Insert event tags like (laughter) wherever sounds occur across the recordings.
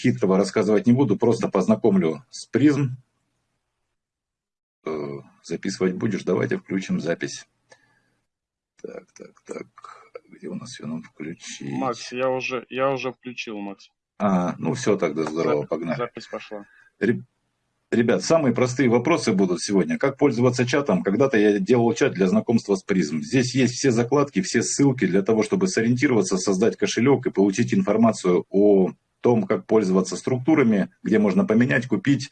хитрого рассказывать не буду, просто познакомлю с призм. Э, записывать будешь? Давайте включим запись. Так, так, так. Где у нас ее нам включить? Макс, я уже, я уже включил, Макс. А, ну все тогда здорово, Запись- погнали. Запись пошла. Ре- Ребят, самые простые вопросы будут сегодня. Как пользоваться чатом? Когда-то я делал чат для знакомства с призм. Здесь есть все закладки, все ссылки для того, чтобы сориентироваться, создать кошелек и получить информацию о том, как пользоваться структурами, где можно поменять, купить.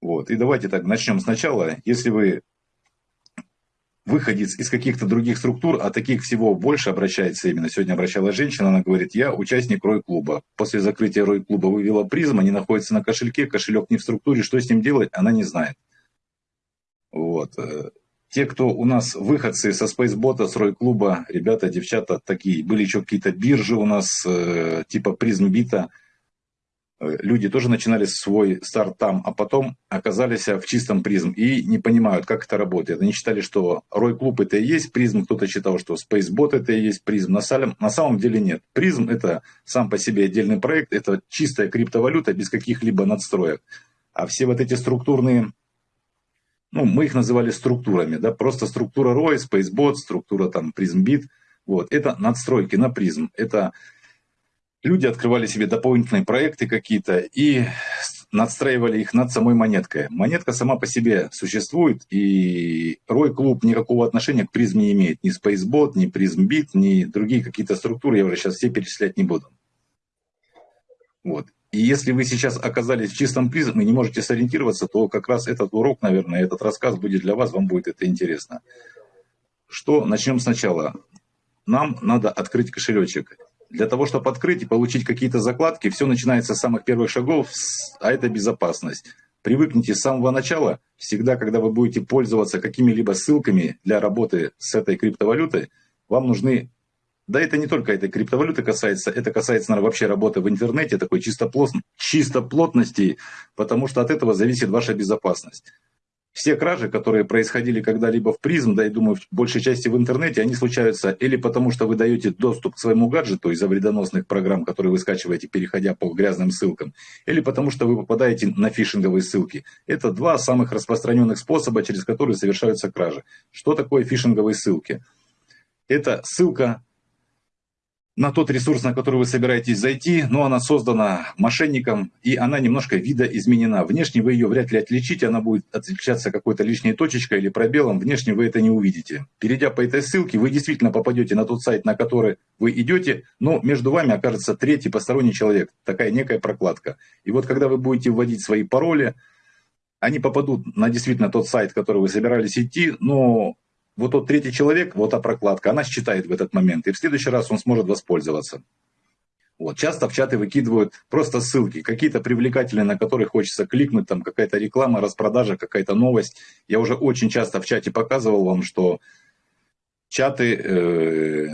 Вот. И давайте так начнем сначала. Если вы выходец из каких-то других структур, а таких всего больше обращается именно. Сегодня обращалась женщина, она говорит, я участник Рой-клуба. После закрытия Рой-клуба вывела призм, они находятся на кошельке, кошелек не в структуре, что с ним делать, она не знает. Вот. Те, кто у нас выходцы со Спейсбота, с Рой-клуба, ребята, девчата такие, были еще какие-то биржи у нас, э, типа Призмбита, Э, люди тоже начинали свой старт там, а потом оказались в чистом призм и не понимают, как это работает. Они считали, что Рой Клуб это и есть призм, кто-то считал, что Spacebot это и есть призм. На, салям- на самом деле нет. Призм это сам по себе отдельный проект, это чистая криптовалюта без каких-либо надстроек. А все вот эти структурные, ну, мы их называли структурами, да, просто структура Рой, Spacebot, структура там PrismBit, вот, это надстройки на призм, это люди открывали себе дополнительные проекты какие-то и надстраивали их над самой монеткой. Монетка сама по себе существует, и Рой Клуб никакого отношения к призме не имеет. Ни Spacebot, ни PrismBit, ни другие какие-то структуры, я уже сейчас все перечислять не буду. Вот. И если вы сейчас оказались в чистом призме и не можете сориентироваться, то как раз этот урок, наверное, этот рассказ будет для вас, вам будет это интересно. Что? Начнем сначала. Нам надо открыть кошелечек. Для того, чтобы открыть и получить какие-то закладки, все начинается с самых первых шагов, а это безопасность. Привыкните с самого начала, всегда, когда вы будете пользоваться какими-либо ссылками для работы с этой криптовалютой, вам нужны, да это не только этой криптовалюты касается, это касается, наверное, вообще работы в интернете, такой чисто, плотн- чисто плотности, потому что от этого зависит ваша безопасность. Все кражи, которые происходили когда-либо в призм, да и думаю, в большей части в интернете, они случаются или потому, что вы даете доступ к своему гаджету из-за вредоносных программ, которые вы скачиваете, переходя по грязным ссылкам, или потому, что вы попадаете на фишинговые ссылки. Это два самых распространенных способа, через которые совершаются кражи. Что такое фишинговые ссылки? Это ссылка на тот ресурс, на который вы собираетесь зайти, но она создана мошенником, и она немножко видоизменена. Внешне вы ее вряд ли отличите, она будет отличаться какой-то лишней точечкой или пробелом, внешне вы это не увидите. Перейдя по этой ссылке, вы действительно попадете на тот сайт, на который вы идете, но между вами окажется третий посторонний человек, такая некая прокладка. И вот когда вы будете вводить свои пароли, они попадут на действительно тот сайт, который вы собирались идти, но вот тот третий человек, вот та прокладка, она считает в этот момент, и в следующий раз он сможет воспользоваться. Вот. Часто в чаты выкидывают просто ссылки, какие-то привлекательные, на которые хочется кликнуть, там какая-то реклама, распродажа, какая-то новость. Я уже очень часто в чате показывал вам, что чаты э,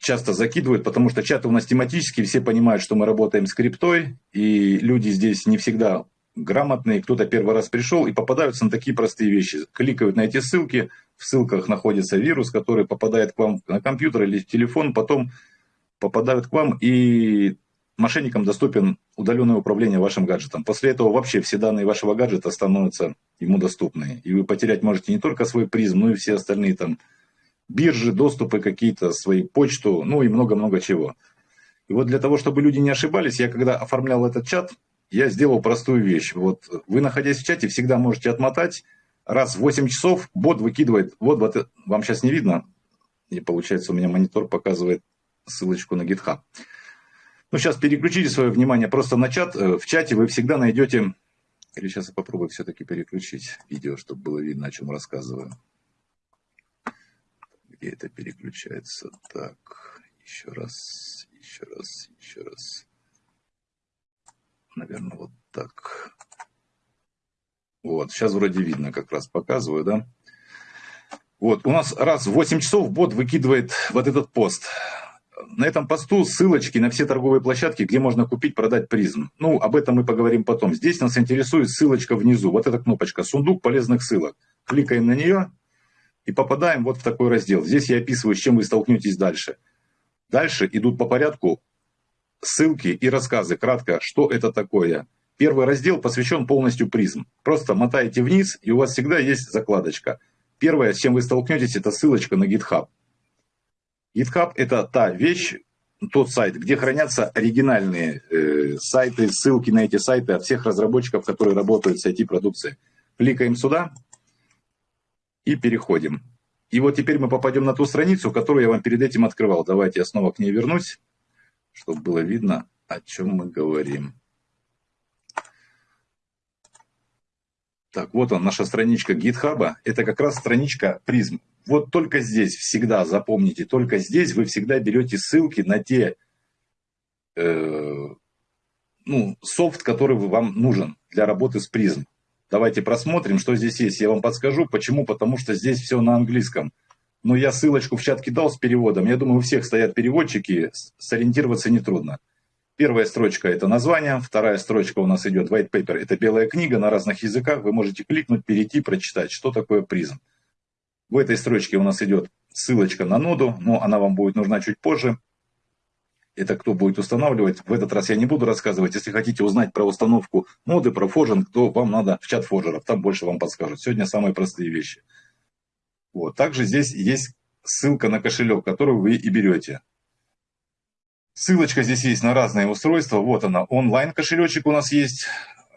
часто закидывают, потому что чаты у нас тематические, все понимают, что мы работаем с криптой, и люди здесь не всегда грамотные, кто-то первый раз пришел и попадаются на такие простые вещи. Кликают на эти ссылки, в ссылках находится вирус, который попадает к вам на компьютер или в телефон, потом попадают к вам, и мошенникам доступен удаленное управление вашим гаджетом. После этого вообще все данные вашего гаджета становятся ему доступны. И вы потерять можете не только свой призм, но и все остальные там биржи, доступы какие-то, свои почту, ну и много-много чего. И вот для того, чтобы люди не ошибались, я когда оформлял этот чат, я сделал простую вещь. Вот вы, находясь в чате, всегда можете отмотать. Раз в 8 часов бот выкидывает, вот, вот вам сейчас не видно, и получается у меня монитор показывает ссылочку на GitHub. Ну, сейчас переключите свое внимание просто на чат. Э, В чате вы всегда найдете... Или сейчас я попробую все-таки переключить видео, чтобы было видно, о чем рассказываю. Где это переключается? Так, еще раз, еще раз, еще раз. Наверное, вот так. Вот, сейчас вроде видно, как раз показываю, да? Вот, у нас раз в 8 часов бот выкидывает вот этот пост. На этом посту ссылочки на все торговые площадки, где можно купить, продать призм. Ну, об этом мы поговорим потом. Здесь нас интересует ссылочка внизу. Вот эта кнопочка «Сундук полезных ссылок». Кликаем на нее и попадаем вот в такой раздел. Здесь я описываю, с чем вы столкнетесь дальше. Дальше идут по порядку ссылки и рассказы. Кратко, что это такое. Первый раздел посвящен полностью призм. Просто мотаете вниз, и у вас всегда есть закладочка. Первое, с чем вы столкнетесь, это ссылочка на GitHub. GitHub – это та вещь, тот сайт, где хранятся оригинальные э, сайты, ссылки на эти сайты от всех разработчиков, которые работают с IT-продукцией. Кликаем сюда и переходим. И вот теперь мы попадем на ту страницу, которую я вам перед этим открывал. Давайте я снова к ней вернусь, чтобы было видно, о чем мы говорим. Так, вот он, наша страничка GitHub. Это как раз страничка призм. Вот только здесь всегда, запомните, только здесь вы всегда берете ссылки на те э, ну, софт, который вам нужен для работы с призм. Давайте просмотрим, что здесь есть. Я вам подскажу. Почему? Потому что здесь все на английском. Но я ссылочку в чат кидал с переводом. Я думаю, у всех стоят переводчики, сориентироваться нетрудно. Первая строчка – это название, вторая строчка у нас идет white paper, это белая книга на разных языках, вы можете кликнуть, перейти, прочитать, что такое призм. В этой строчке у нас идет ссылочка на ноду, но она вам будет нужна чуть позже. Это кто будет устанавливать. В этот раз я не буду рассказывать. Если хотите узнать про установку ноды, про форжинг, то вам надо в чат форжеров, там больше вам подскажут. Сегодня самые простые вещи. Вот. Также здесь есть ссылка на кошелек, который вы и берете. Ссылочка здесь есть на разные устройства. Вот она, онлайн кошелечек у нас есть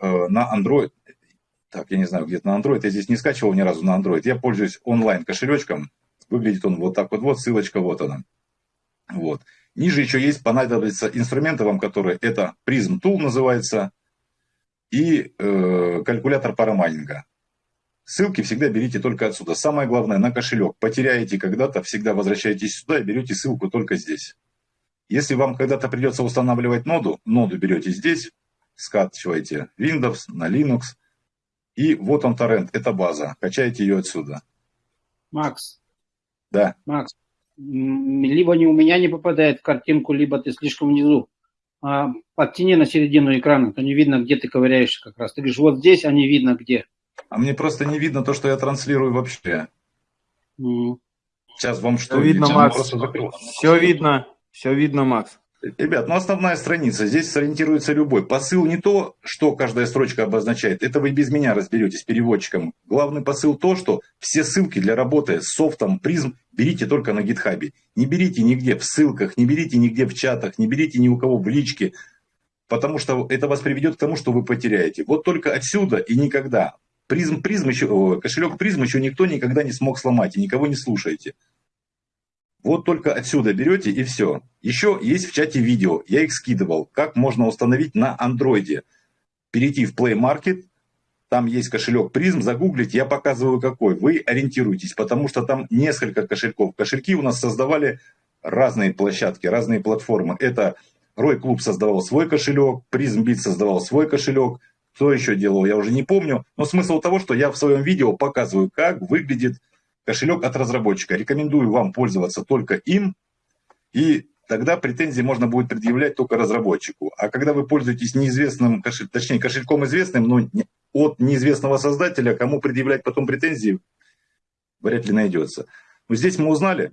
э, на Android. Так, я не знаю, где-то на Android. Я здесь не скачивал ни разу на Android. Я пользуюсь онлайн кошелечком. Выглядит он вот так вот. Вот ссылочка, вот она. Вот. Ниже еще есть, понадобится инструменты вам, которые это Prism Tool называется и э, калькулятор парамайнинга. Ссылки всегда берите только отсюда. Самое главное, на кошелек. Потеряете когда-то, всегда возвращаетесь сюда и берете ссылку только здесь. Если вам когда-то придется устанавливать ноду, ноду берете здесь, скачиваете Windows на Linux, и вот он торрент, это база, качаете ее отсюда. Макс. Да. Макс, либо не у меня не попадает в картинку, либо ты слишком внизу. А, подтяни на середину экрана, то не видно, где ты ковыряешься как раз. Ты говоришь, вот здесь, а не видно где. А мне просто не видно то, что я транслирую вообще. Mm. Сейчас вам что? Все видно, Макс. Все видно. Все видно, Макс. Ребят, ну основная страница, здесь сориентируется любой. Посыл не то, что каждая строчка обозначает, это вы без меня разберетесь переводчиком. Главный посыл то, что все ссылки для работы с софтом призм берите только на гитхабе. Не берите нигде в ссылках, не берите нигде в чатах, не берите ни у кого в личке, потому что это вас приведет к тому, что вы потеряете. Вот только отсюда и никогда. Призм, призм еще, кошелек призм еще никто никогда не смог сломать, и никого не слушайте. Вот только отсюда берете и все. Еще есть в чате видео, я их скидывал, как можно установить на андроиде. Перейти в Play Market, там есть кошелек призм, загуглить, я показываю какой. Вы ориентируйтесь, потому что там несколько кошельков. Кошельки у нас создавали разные площадки, разные платформы. Это Рой Клуб создавал свой кошелек, Призм Бит создавал свой кошелек. Кто еще делал, я уже не помню. Но смысл того, что я в своем видео показываю, как выглядит кошелек от разработчика. Рекомендую вам пользоваться только им, и тогда претензии можно будет предъявлять только разработчику. А когда вы пользуетесь неизвестным, кошель, точнее кошельком известным, но от неизвестного создателя, кому предъявлять потом претензии, вряд ли найдется. Но здесь мы узнали,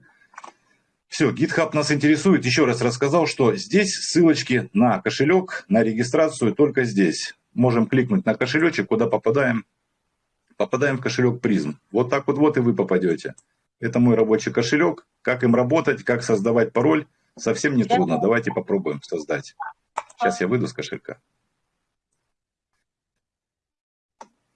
все, GitHub нас интересует. Еще раз рассказал, что здесь ссылочки на кошелек, на регистрацию только здесь. Можем кликнуть на кошелечек, куда попадаем попадаем в кошелек призм. Вот так вот, вот и вы попадете. Это мой рабочий кошелек. Как им работать, как создавать пароль, совсем не трудно. Давайте попробуем создать. Сейчас я выйду с кошелька.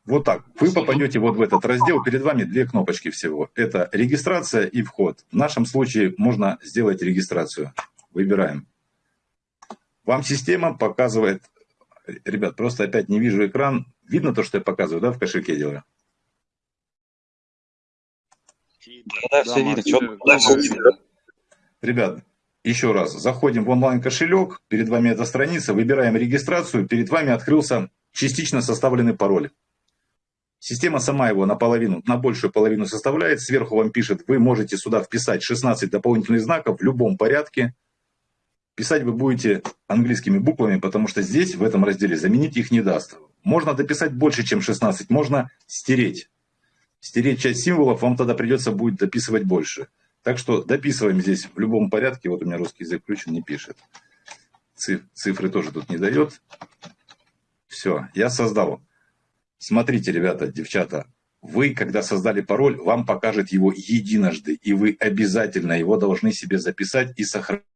Вот так. Вы попадете вот в этот раздел. Перед вами две кнопочки всего. Это регистрация и вход. В нашем случае можно сделать регистрацию. Выбираем. Вам система показывает... Ребят, просто опять не вижу экран. Видно то, что я показываю, да, в кошельке делаю? Да, все видно. Да, все видно. Ребят, еще раз, заходим в онлайн-кошелек, перед вами эта страница, выбираем регистрацию, перед вами открылся частично составленный пароль. Система сама его наполовину, на большую половину составляет, сверху вам пишет, вы можете сюда вписать 16 дополнительных знаков в любом порядке. Писать вы будете английскими буквами, потому что здесь, в этом разделе, заменить их не даст. Можно дописать больше, чем 16, можно стереть стереть часть символов, вам тогда придется будет дописывать больше. Так что дописываем здесь в любом порядке. Вот у меня русский язык включен, не пишет. цифры тоже тут не дает. Все, я создал. Смотрите, ребята, девчата, вы, когда создали пароль, вам покажет его единожды, и вы обязательно его должны себе записать и сохранить.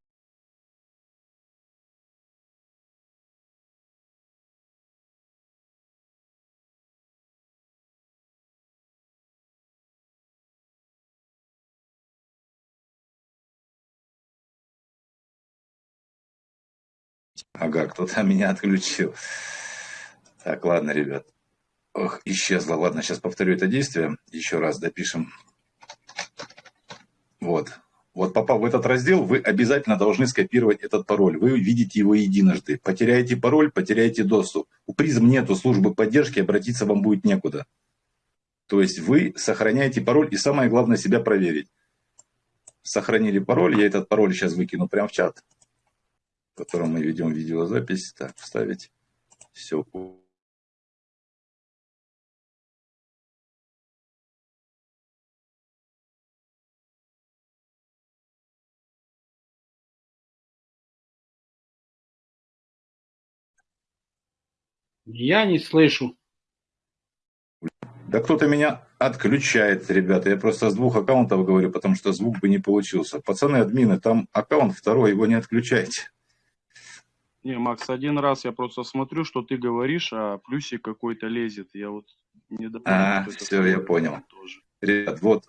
Ага, кто-то меня отключил. Так, ладно, ребят. Ох, исчезла. Ладно, сейчас повторю это действие. Еще раз допишем. Вот. Вот попав в этот раздел, вы обязательно должны скопировать этот пароль. Вы видите его единожды. Потеряете пароль, потеряете доступ. У призм нету службы поддержки, обратиться вам будет некуда. То есть вы сохраняете пароль и самое главное себя проверить. Сохранили пароль, я этот пароль сейчас выкину прямо в чат в котором мы ведем видеозапись. Так, вставить. Все. Я не слышу. Да кто-то меня отключает, ребята. Я просто с двух аккаунтов говорю, потому что звук бы не получился. Пацаны, админы, там аккаунт второй, его не отключайте. Не, Макс, один раз я просто смотрю, что ты говоришь, а плюсик какой-то лезет. Я вот не допомню. А, все, я понял. Тоже. Ребят, вот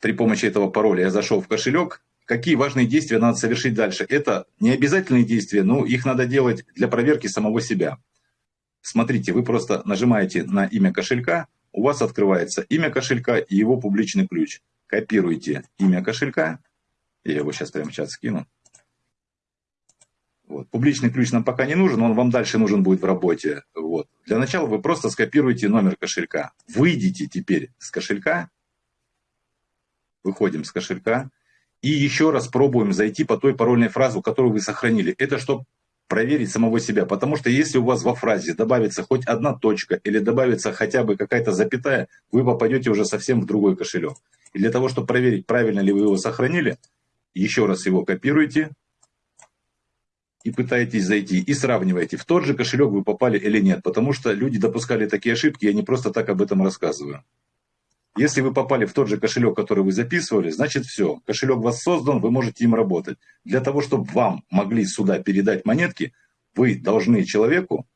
при помощи этого пароля я зашел в кошелек. Какие важные действия надо совершить дальше? Это не обязательные действия, но их надо делать для проверки самого себя. Смотрите, вы просто нажимаете на имя кошелька, у вас открывается имя кошелька и его публичный ключ. Копируете имя кошелька, я его сейчас прямо чат скину. Вот. Публичный ключ нам пока не нужен, он вам дальше нужен будет в работе. Вот. Для начала вы просто скопируете номер кошелька. Выйдите теперь с кошелька, выходим с кошелька, и еще раз пробуем зайти по той парольной фразе, которую вы сохранили. Это чтобы проверить самого себя. Потому что если у вас во фразе добавится хоть одна точка или добавится хотя бы какая-то запятая, вы попадете уже совсем в другой кошелек. И для того, чтобы проверить, правильно ли вы его сохранили, еще раз его копируете, и пытаетесь зайти, и сравниваете, в тот же кошелек вы попали или нет. Потому что люди допускали такие ошибки, я не просто так об этом рассказываю. Если вы попали в тот же кошелек, который вы записывали, значит все, кошелек вас создан, вы можете им работать. Для того, чтобы вам могли сюда передать монетки, вы должны человеку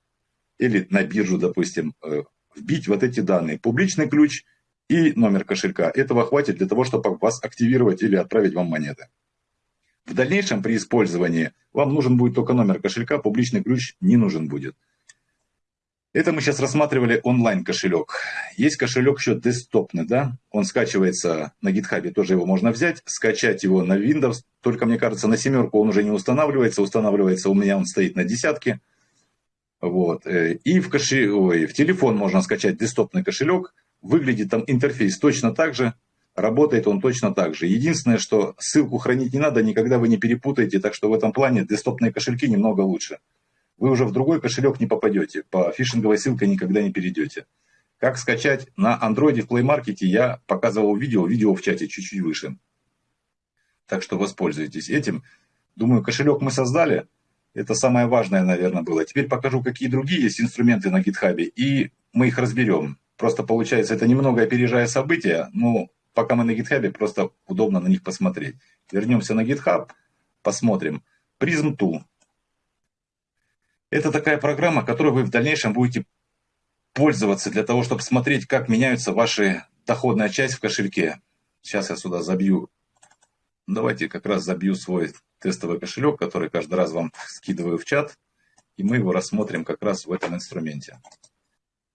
или на биржу, допустим, э, вбить вот эти данные. Публичный ключ и номер кошелька. Этого хватит для того, чтобы вас активировать или отправить вам монеты. В дальнейшем при использовании вам нужен будет только номер кошелька, публичный ключ не нужен будет. Это мы сейчас рассматривали онлайн кошелек. Есть кошелек еще десктопный, да? Он скачивается на GitHub, тоже его можно взять, скачать его на Windows. Только, мне кажется, на семерку он уже не устанавливается. Устанавливается у меня он стоит на десятке. Вот. Э, и в, кошель... Ой, в телефон можно скачать десктопный кошелек. Выглядит там интерфейс точно так же. Работает он точно так же. Единственное, что ссылку хранить не надо, никогда вы не перепутаете, так что в этом плане десктопные кошельки немного лучше. Вы уже в другой кошелек не попадете, по фишинговой ссылке никогда не перейдете. Как скачать на Android в Play Market я показывал видео, видео в чате чуть-чуть выше. Так что воспользуйтесь этим. Думаю, кошелек мы создали. Это самое важное, наверное, было. Теперь покажу, какие другие есть инструменты на GitHub, и мы их разберем. Просто получается, это немного опережая события, но пока мы на GitHub, просто удобно на них посмотреть. Вернемся на GitHub, посмотрим. Prism Tool. Это такая программа, которой вы в дальнейшем будете пользоваться для того, чтобы смотреть, как меняются ваши доходная часть в кошельке. Сейчас я сюда забью. Давайте как раз забью свой тестовый кошелек, который каждый раз вам скидываю в чат. И мы его рассмотрим как раз в этом инструменте.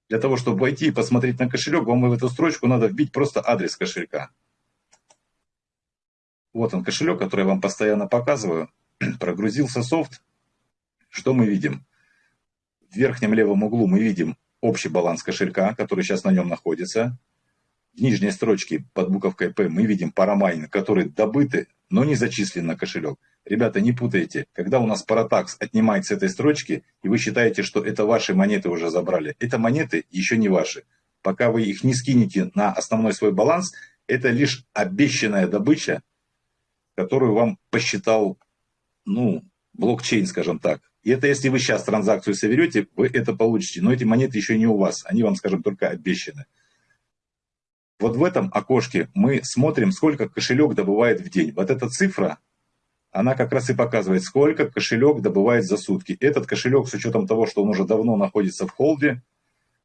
Для того, чтобы войти и посмотреть на кошелек, вам в эту строчку надо вбить просто адрес кошелька. Вот он кошелек, который я вам постоянно показываю. (clears throat) Прогрузился софт. Что мы видим? В верхнем левом углу мы видим общий баланс кошелька, который сейчас на нем находится. В нижней строчке под буковкой P мы видим парамайн, которые добыты, но не зачислены на кошелек. Ребята, не путайте. Когда у нас паратакс отнимает с этой строчки, и вы считаете, что это ваши монеты уже забрали, это монеты еще не ваши. Пока вы их не скинете на основной свой баланс, это лишь обещанная добыча, которую вам посчитал, ну, блокчейн, скажем так. И это если вы сейчас транзакцию соберете, вы это получите. Но эти монеты еще не у вас. Они вам, скажем, только обещаны. Вот в этом окошке мы смотрим, сколько кошелек добывает в день. Вот эта цифра, она как раз и показывает, сколько кошелек добывает за сутки. Этот кошелек, с учетом того, что он уже давно находится в холде,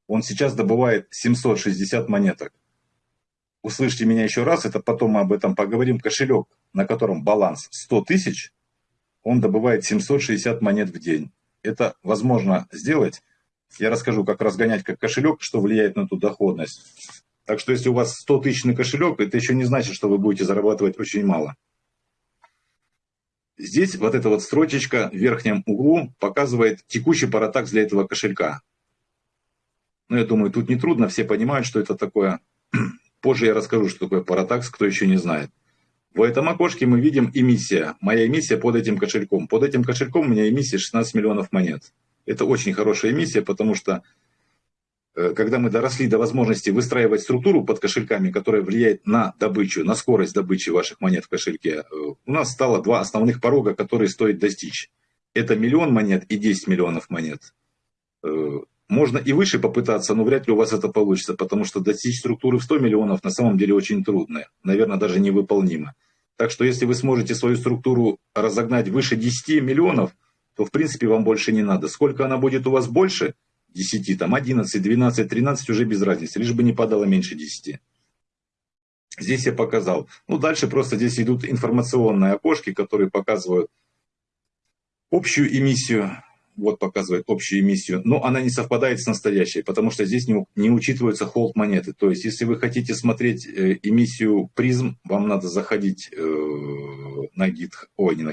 он сейчас добывает 760 монеток. Услышьте меня еще раз, это потом мы об этом поговорим. Кошелек, на котором баланс 100 тысяч, он добывает 760 монет в день. Это возможно сделать. Я расскажу, как разгонять как кошелек, что влияет на эту доходность. Так что если у вас 100 тысячный кошелек, это еще не значит, что вы будете зарабатывать очень мало. Здесь вот эта вот строчечка в верхнем углу показывает текущий паратакс для этого кошелька. Ну, я думаю, тут не трудно, все понимают, что это такое. (clears throat) Позже я расскажу, что такое паратакс, кто еще не знает. В этом окошке мы видим эмиссия. Моя эмиссия под этим кошельком. Под этим кошельком у меня эмиссия 16 миллионов монет. Это очень хорошая эмиссия, потому что когда мы доросли до возможности выстраивать структуру под кошельками, которая влияет на добычу, на скорость добычи ваших монет в кошельке, э, у нас стало два основных порога, которые стоит достичь. Это миллион монет и 10 миллионов монет. Э, можно и выше попытаться, но вряд ли у вас это получится, потому что достичь структуры в 100 миллионов на самом деле очень трудно, наверное, даже невыполнимо. Так что если вы сможете свою структуру разогнать выше 10 миллионов, то в принципе вам больше не надо. Сколько она будет у вас больше – 10, там 11, 12, 13 уже без разницы, лишь бы не падало меньше 10. Здесь я показал. Ну, дальше просто здесь идут информационные окошки, которые показывают общую эмиссию. Вот показывает общую эмиссию. Но она не совпадает с настоящей, потому что здесь не, не учитываются холд монеты. То есть, если вы хотите смотреть э, эмиссию призм, вам надо заходить э, на GitHub, ой, не на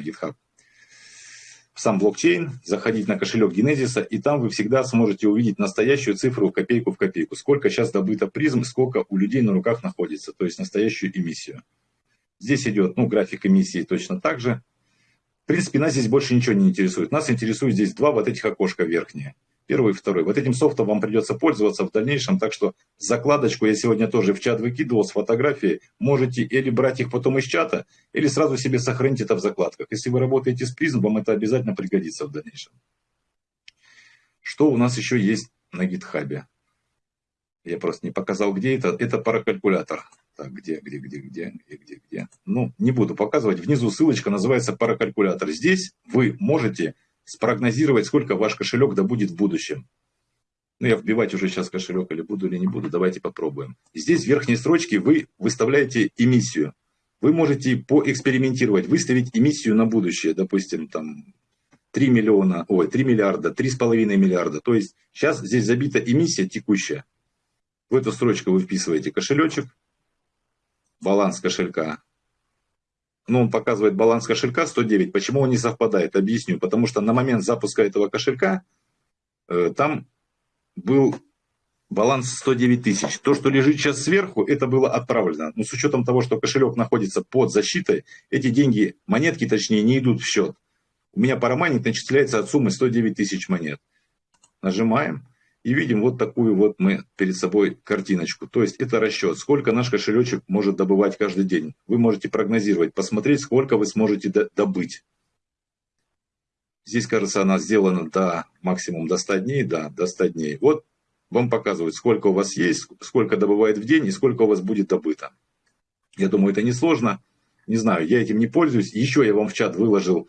Сам блокчейн, заходить на кошелек Генезиса, и там вы всегда сможете увидеть настоящую цифру копейку в копейку. Сколько сейчас добыто призм, сколько у людей на руках находится, то есть настоящую эмиссию. Здесь идет ну, график эмиссии точно так же. В принципе, нас здесь больше ничего не интересует. Нас интересует здесь два вот этих окошка верхние. Первый и второй. Вот этим софтом вам придется пользоваться в дальнейшем, так что закладочку я сегодня тоже в чат выкидывал с фотографией. Можете или брать их потом из чата, или сразу себе сохранить это в закладках. Если вы работаете с призм, вам это обязательно пригодится в дальнейшем. Что у нас еще есть на гитхабе? Я просто не показал, где это. Это паракалькулятор. Так, где, где, где, где, где, где, где. Ну, не буду показывать. Внизу ссылочка называется паракалькулятор. Здесь вы можете спрогнозировать, сколько ваш кошелек добудет в будущем. Ну, я вбивать уже сейчас кошелек или буду, или не буду, давайте попробуем. Здесь в верхней строчке вы выставляете эмиссию. Вы можете поэкспериментировать, выставить эмиссию на будущее, допустим, там 3 миллиона, ой, 3 миллиарда, 3,5 миллиарда. То есть сейчас здесь забита эмиссия текущая. В эту строчку вы вписываете кошелечек, баланс кошелька, ну, он показывает баланс кошелька 109. Почему он не совпадает? Объясню. Потому что на момент запуска этого кошелька э, там был баланс 109 тысяч. То, что лежит сейчас сверху, это было отправлено. Но с учетом того, что кошелек находится под защитой, эти деньги, монетки точнее, не идут в счет. У меня парамайнинг начисляется от суммы 109 тысяч монет. Нажимаем. И видим вот такую вот мы перед собой картиночку. То есть это расчет, сколько наш кошелечек может добывать каждый день. Вы можете прогнозировать, посмотреть, сколько вы сможете добыть. Здесь, кажется, она сделана до максимум до 100 дней, да, до 100 дней. Вот вам показывают, сколько у вас есть, сколько добывает в день и сколько у вас будет добыто. Я думаю, это несложно. Не знаю, я этим не пользуюсь. Еще я вам в чат выложил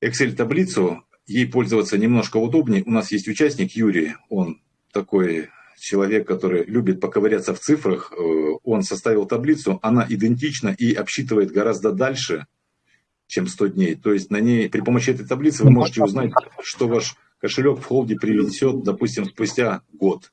Excel-таблицу, ей пользоваться немножко удобнее. У нас есть участник Юрий, он такой человек, который любит поковыряться в цифрах. Э, он составил таблицу, она идентична и обсчитывает гораздо дальше, чем 100 дней. То есть на ней при помощи этой таблицы вы можете узнать, что ваш кошелек в холде принесет, допустим, спустя год.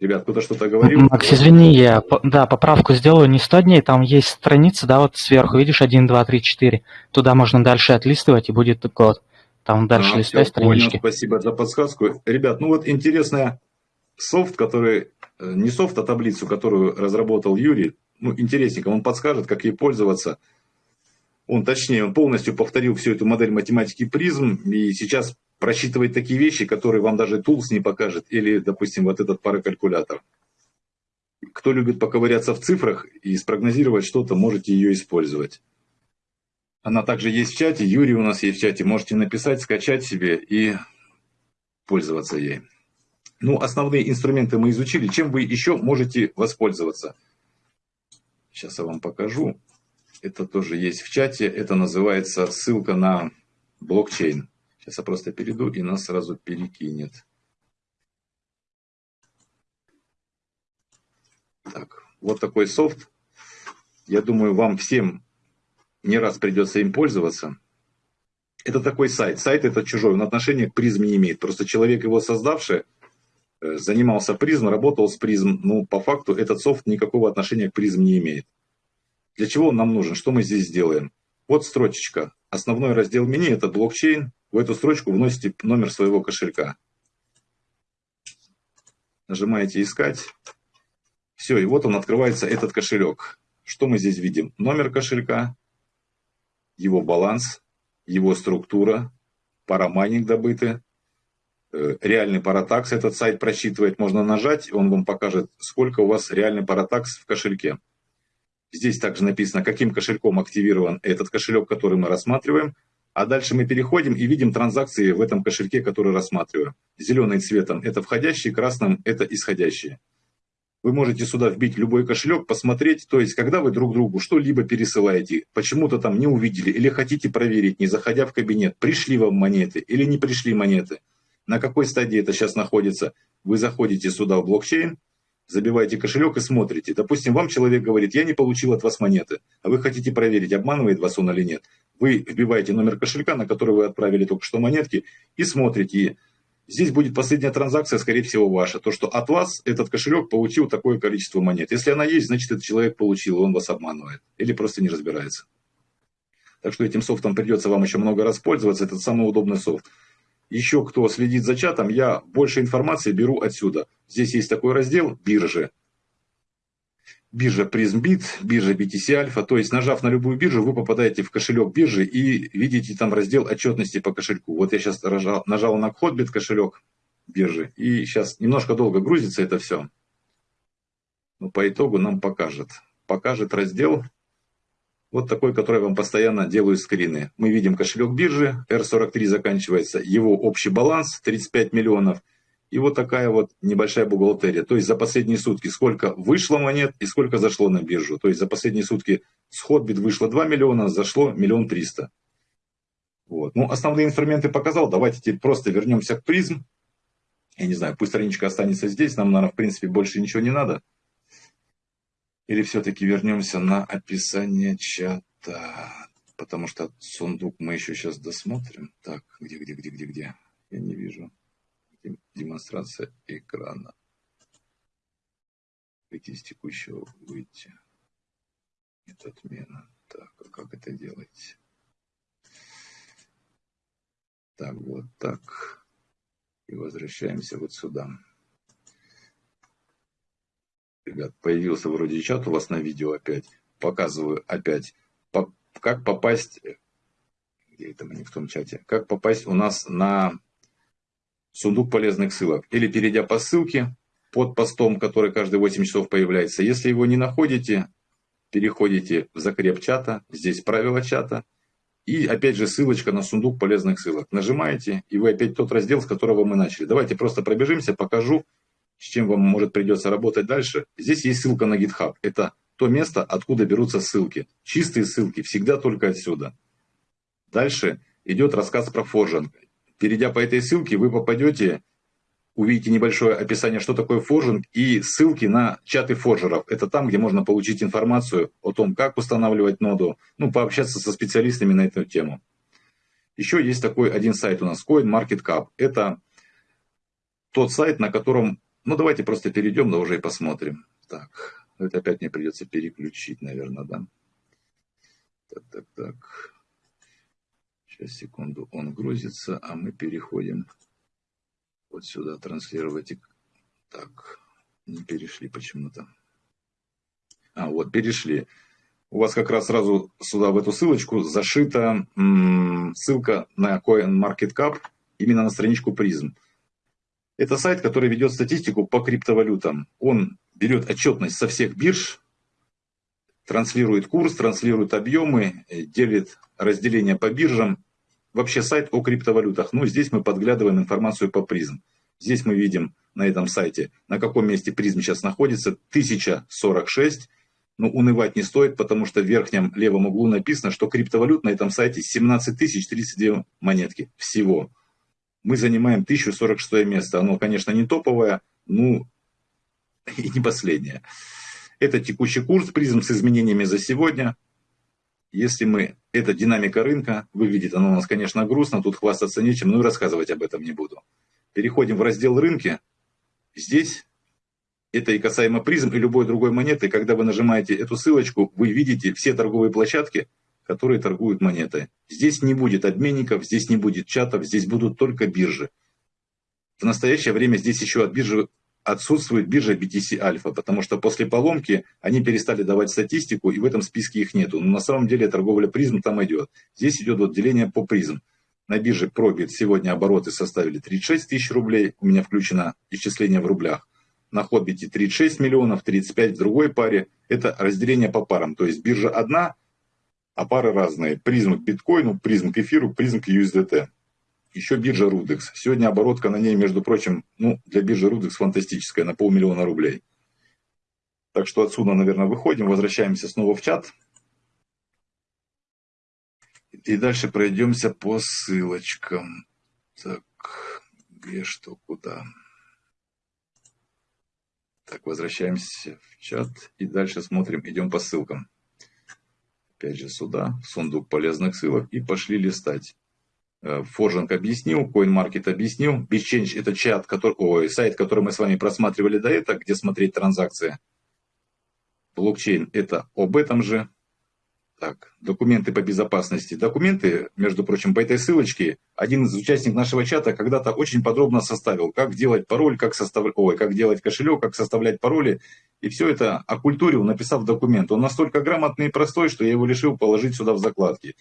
Ребят, кто-то что-то говорил? Макс, извини, я да, поправку сделаю не 100 дней, там есть страница, да, вот сверху, видишь, 1, 2, 3, 4. Туда можно дальше отлистывать, и будет год. Там дальше а, листай странички. Понял, спасибо за подсказку. Ребят, ну вот интересный софт, который, э, не софт, а таблицу, которую разработал Юрий, ну, интересненько, он подскажет, как ей пользоваться. Он, точнее, он полностью повторил всю эту модель математики призм, и сейчас просчитывает такие вещи, которые вам даже Tools не покажет, или, допустим, вот этот паракалькулятор. Кто любит поковыряться в цифрах и спрогнозировать что-то, можете ее использовать. Она также есть в чате, Юрий у нас есть в чате. Можете написать, скачать себе и пользоваться ей. Ну, основные инструменты мы изучили. Чем вы еще можете воспользоваться? Сейчас я вам покажу. Это тоже есть в чате. Это называется ссылка на блокчейн. Сейчас я просто перейду и нас сразу перекинет. Так, вот такой софт. Я думаю, вам всем не раз придется им пользоваться. Это такой сайт. Сайт это чужой, он отношения к призм не имеет. Просто человек, его создавший, э, занимался призм, работал с призм. Ну, по факту этот софт никакого отношения к призм не имеет. Для чего он нам нужен? Что мы здесь сделаем? Вот строчечка. Основной раздел меню это блокчейн. В эту строчку вносите номер своего кошелька. Нажимаете искать. Все, и вот он открывается, этот кошелек. Что мы здесь видим? Номер кошелька, его баланс, его структура, парамайнинг добытый, э, реальный паратакс этот сайт просчитывает. Можно нажать, он вам покажет, сколько у вас реальный паратакс в кошельке. Здесь также написано, каким кошельком активирован этот кошелек, который мы рассматриваем. А дальше мы переходим и видим транзакции в этом кошельке, который рассматриваем. Зеленый цветом это входящие, красным это исходящие. Вы можете сюда вбить любой кошелек, посмотреть, то есть, когда вы друг другу что-либо пересылаете, почему-то там не увидели, или хотите проверить, не заходя в кабинет, пришли вам монеты или не пришли монеты, на какой стадии это сейчас находится, вы заходите сюда в блокчейн, забиваете кошелек и смотрите. Допустим, вам человек говорит, я не получил от вас монеты, а вы хотите проверить, обманывает вас он или нет. Вы вбиваете номер кошелька, на который вы отправили только что монетки, и смотрите, Здесь будет последняя транзакция, скорее всего, ваша. То, что от вас этот кошелек получил такое количество монет. Если она есть, значит, этот человек получил, и он вас обманывает. Или просто не разбирается. Так что этим софтом придется вам еще много раз пользоваться. Это самый удобный софт. Еще кто следит за чатом, я больше информации беру отсюда. Здесь есть такой раздел «Биржи» биржа PrismBit, биржа BTC Alpha. То есть, нажав на любую биржу, вы попадаете в кошелек биржи и видите там раздел отчетности по кошельку. Вот я сейчас нажал, нажал на Hotbit кошелек биржи. И сейчас немножко долго грузится это все. Но по итогу нам покажет. Покажет раздел вот такой, который я вам постоянно делаю скрины. Мы видим кошелек биржи, R43 заканчивается, его общий баланс 35 миллионов – и вот такая вот небольшая бухгалтерия. То есть за последние сутки сколько вышло монет и сколько зашло на биржу. То есть за последние сутки с Hotbit вышло 2 миллиона, зашло миллион триста. Вот. Ну, основные инструменты показал. Давайте теперь просто вернемся к призм. Я не знаю, пусть страничка останется здесь. Нам, наверное, в принципе, больше ничего не надо. Или все-таки вернемся на описание чата. Потому что сундук мы еще сейчас досмотрим. Так, где, где, где, где, где? Я не вижу демонстрация экрана. Выйти из текущего, выйти. Нет, отмена. Так, а как это делать? Так, вот так. И возвращаемся вот сюда. Ребят, появился вроде чат у вас на видео опять. Показываю опять, как попасть, где это мы не в том чате, как попасть у нас на сундук полезных ссылок. Или перейдя по ссылке под постом, который каждые 8 часов появляется. Если его не находите, переходите в закреп чата, здесь правила чата. И опять же ссылочка на сундук полезных ссылок. Нажимаете, и вы опять тот раздел, с которого мы начали. Давайте просто пробежимся, покажу, с чем вам может придется работать дальше. Здесь есть ссылка на GitHub. Это то место, откуда берутся ссылки. Чистые ссылки, всегда только отсюда. Дальше идет рассказ про форжинг. Перейдя по этой ссылке, вы попадете, увидите небольшое описание, что такое форжинг, и ссылки на чаты форжеров. Это там, где можно получить информацию о том, как устанавливать ноду, ну, пообщаться со специалистами на эту тему. Еще есть такой один сайт у нас, CoinMarketCap. Это тот сайт, на котором, ну, давайте просто перейдем, да уже и посмотрим. Так, это опять мне придется переключить, наверное, да. Так, так, так. Сейчас, секунду, он грузится, а мы переходим вот сюда, транслировать. Так, не перешли почему-то. А, вот, перешли. У вас как раз сразу сюда, в эту ссылочку, зашита ссылка на CoinMarketCap, именно на страничку призм. Это сайт, который ведет статистику по криптовалютам. Он берет отчетность со всех бирж, транслирует курс, транслирует объемы, э, делит разделение по биржам. Вообще сайт о криптовалютах. Ну, здесь мы подглядываем информацию по призм. Здесь мы видим на этом сайте, на каком месте призм сейчас находится. 1046. Но унывать не стоит, потому что в верхнем левом углу написано, что криптовалют на этом сайте 17 032 монетки всего. Мы занимаем 1046 место. Оно, конечно, не топовое, ну (laughs) и не последнее. Это текущий курс призм с изменениями за сегодня. Если мы, это динамика рынка, выглядит оно у нас, конечно, грустно, тут хвастаться нечем, но и рассказывать об этом не буду. Переходим в раздел рынки. Здесь это и касаемо призм, и любой другой монеты. Когда вы нажимаете эту ссылочку, вы видите все торговые площадки, которые торгуют монетой. Здесь не будет обменников, здесь не будет чатов, здесь будут только биржи. В настоящее время здесь еще от биржи отсутствует биржа BTC Alpha, потому что после поломки они перестали давать статистику, и в этом списке их нету. Но на самом деле торговля призм там идет. Здесь идет вот деление по призм. На бирже Probit сегодня обороты составили 36 тысяч рублей, у меня включено исчисление в рублях. На Хоббите 36 миллионов, 35 в другой паре. Это разделение по парам, то есть биржа одна, а пары разные. Призм к биткоину, призм к эфиру, призм к USDT еще биржа Рудекс. Сегодня оборотка на ней, между прочим, ну, для биржи Рудекс фантастическая, на полмиллиона рублей. Так что отсюда, наверное, выходим, возвращаемся снова в чат. И дальше пройдемся по ссылочкам. Так, где что, куда. Так, возвращаемся в чат и дальше смотрим, идем по ссылкам. Опять же сюда, в сундук полезных ссылок и пошли листать. Форжинг объяснил, CoinMarket объяснил. BitChange это чат, который, ой, сайт, который мы с вами просматривали до этого, где смотреть транзакции. Блокчейн это об этом же. Так, документы по безопасности. Документы, между прочим, по этой ссылочке, один из участников нашего чата когда-то очень подробно составил, как делать пароль, как, состав... Ой, как делать кошелек, как составлять пароли. И все это окультурил, написав документ. Он настолько грамотный и простой, что я его решил положить сюда в закладки.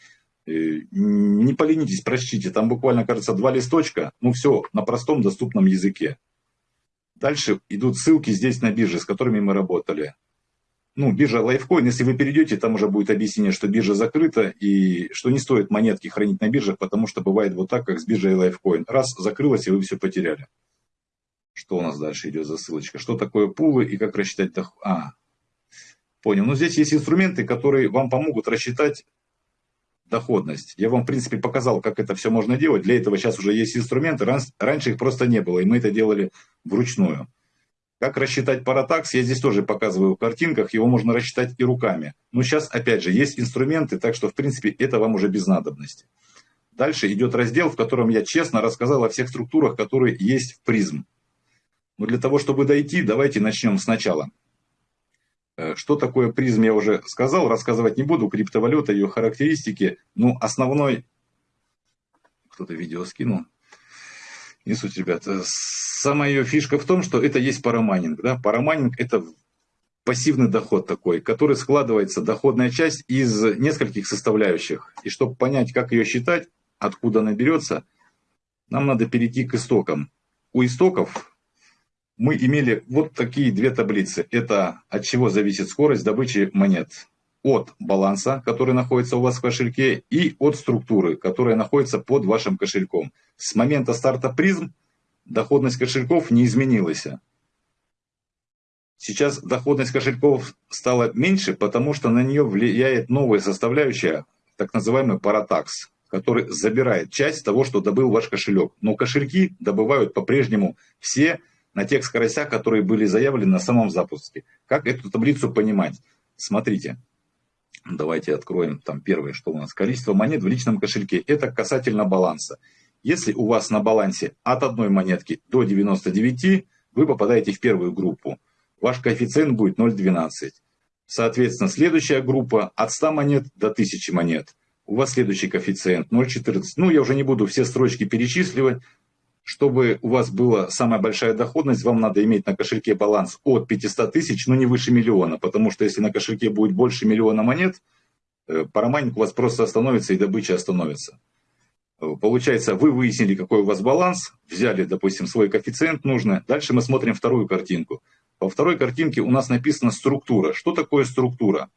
Э, не поленитесь, прочтите, там буквально, кажется, два листочка, ну все, на простом доступном языке. Дальше идут ссылки здесь на биржи, с которыми мы работали. Ну, биржа Lifecoin, если вы перейдете, там уже будет объяснение, что биржа закрыта и что не стоит монетки хранить на биржах, потому что бывает вот так, как с биржей Lifecoin. Раз закрылась, и вы все потеряли. Что у нас дальше идет за ссылочка? Что такое пулы и как рассчитать доход? А, понял. Ну, здесь есть инструменты, которые вам помогут рассчитать доходность. Я вам, в принципе, показал, как это все можно делать. Для этого сейчас уже есть инструменты. Раньше их просто не было, и мы это делали вручную. Как рассчитать паратакс, я здесь тоже показываю в картинках, его можно рассчитать и руками. Но сейчас, опять же, есть инструменты, так что, в принципе, это вам уже без надобности. Дальше идет раздел, в котором я честно рассказал о всех структурах, которые есть в призм. Но для того, чтобы дойти, давайте начнем сначала. Э, что такое призм, я уже сказал, рассказывать не буду, криптовалюта, ее характеристики. Ну, основной... Кто-то видео скинул. Не суть, ребят. Э, самая ее фишка в том, что это есть парамайнинг. Да? Парамайнинг – это пассивный доход такой, который складывается, доходная часть, из нескольких составляющих. И чтобы понять, как ее считать, откуда она берется, нам надо перейти к истокам. У истоков мы имели вот такие две таблицы. Это от чего зависит скорость добычи монет. От баланса, который находится у вас в кошельке, и от структуры, которая находится под вашим кошельком. С момента старта призм доходность кошельков не изменилась. Сейчас доходность кошельков стала меньше, потому что на нее влияет новая составляющая, так называемый паратакс, который забирает часть того, что добыл ваш кошелек. Но кошельки добывают по-прежнему все на тех скоростях, которые были заявлены на самом запуске. Как эту таблицу понимать? Смотрите, давайте откроем там первое, что у нас. Количество монет в личном кошельке. Это касательно баланса. Если у вас на балансе от одной монетки до 99, вы попадаете в первую группу. Ваш коэффициент будет 0,12. Соответственно, следующая группа от 100 монет до 1000 монет. У вас следующий коэффициент 0,14. Ну, я уже не буду все строчки перечисливать чтобы у вас была самая большая доходность, вам надо иметь на кошельке баланс от 500 тысяч, но не выше миллиона, потому что если на кошельке будет больше миллиона монет, э, парамайнинг у вас просто остановится и добыча остановится. Э, получается, вы выяснили, какой у вас баланс, взяли, допустим, свой коэффициент нужный. Дальше мы смотрим вторую картинку. Во второй картинке у нас написана структура. Что такое структура?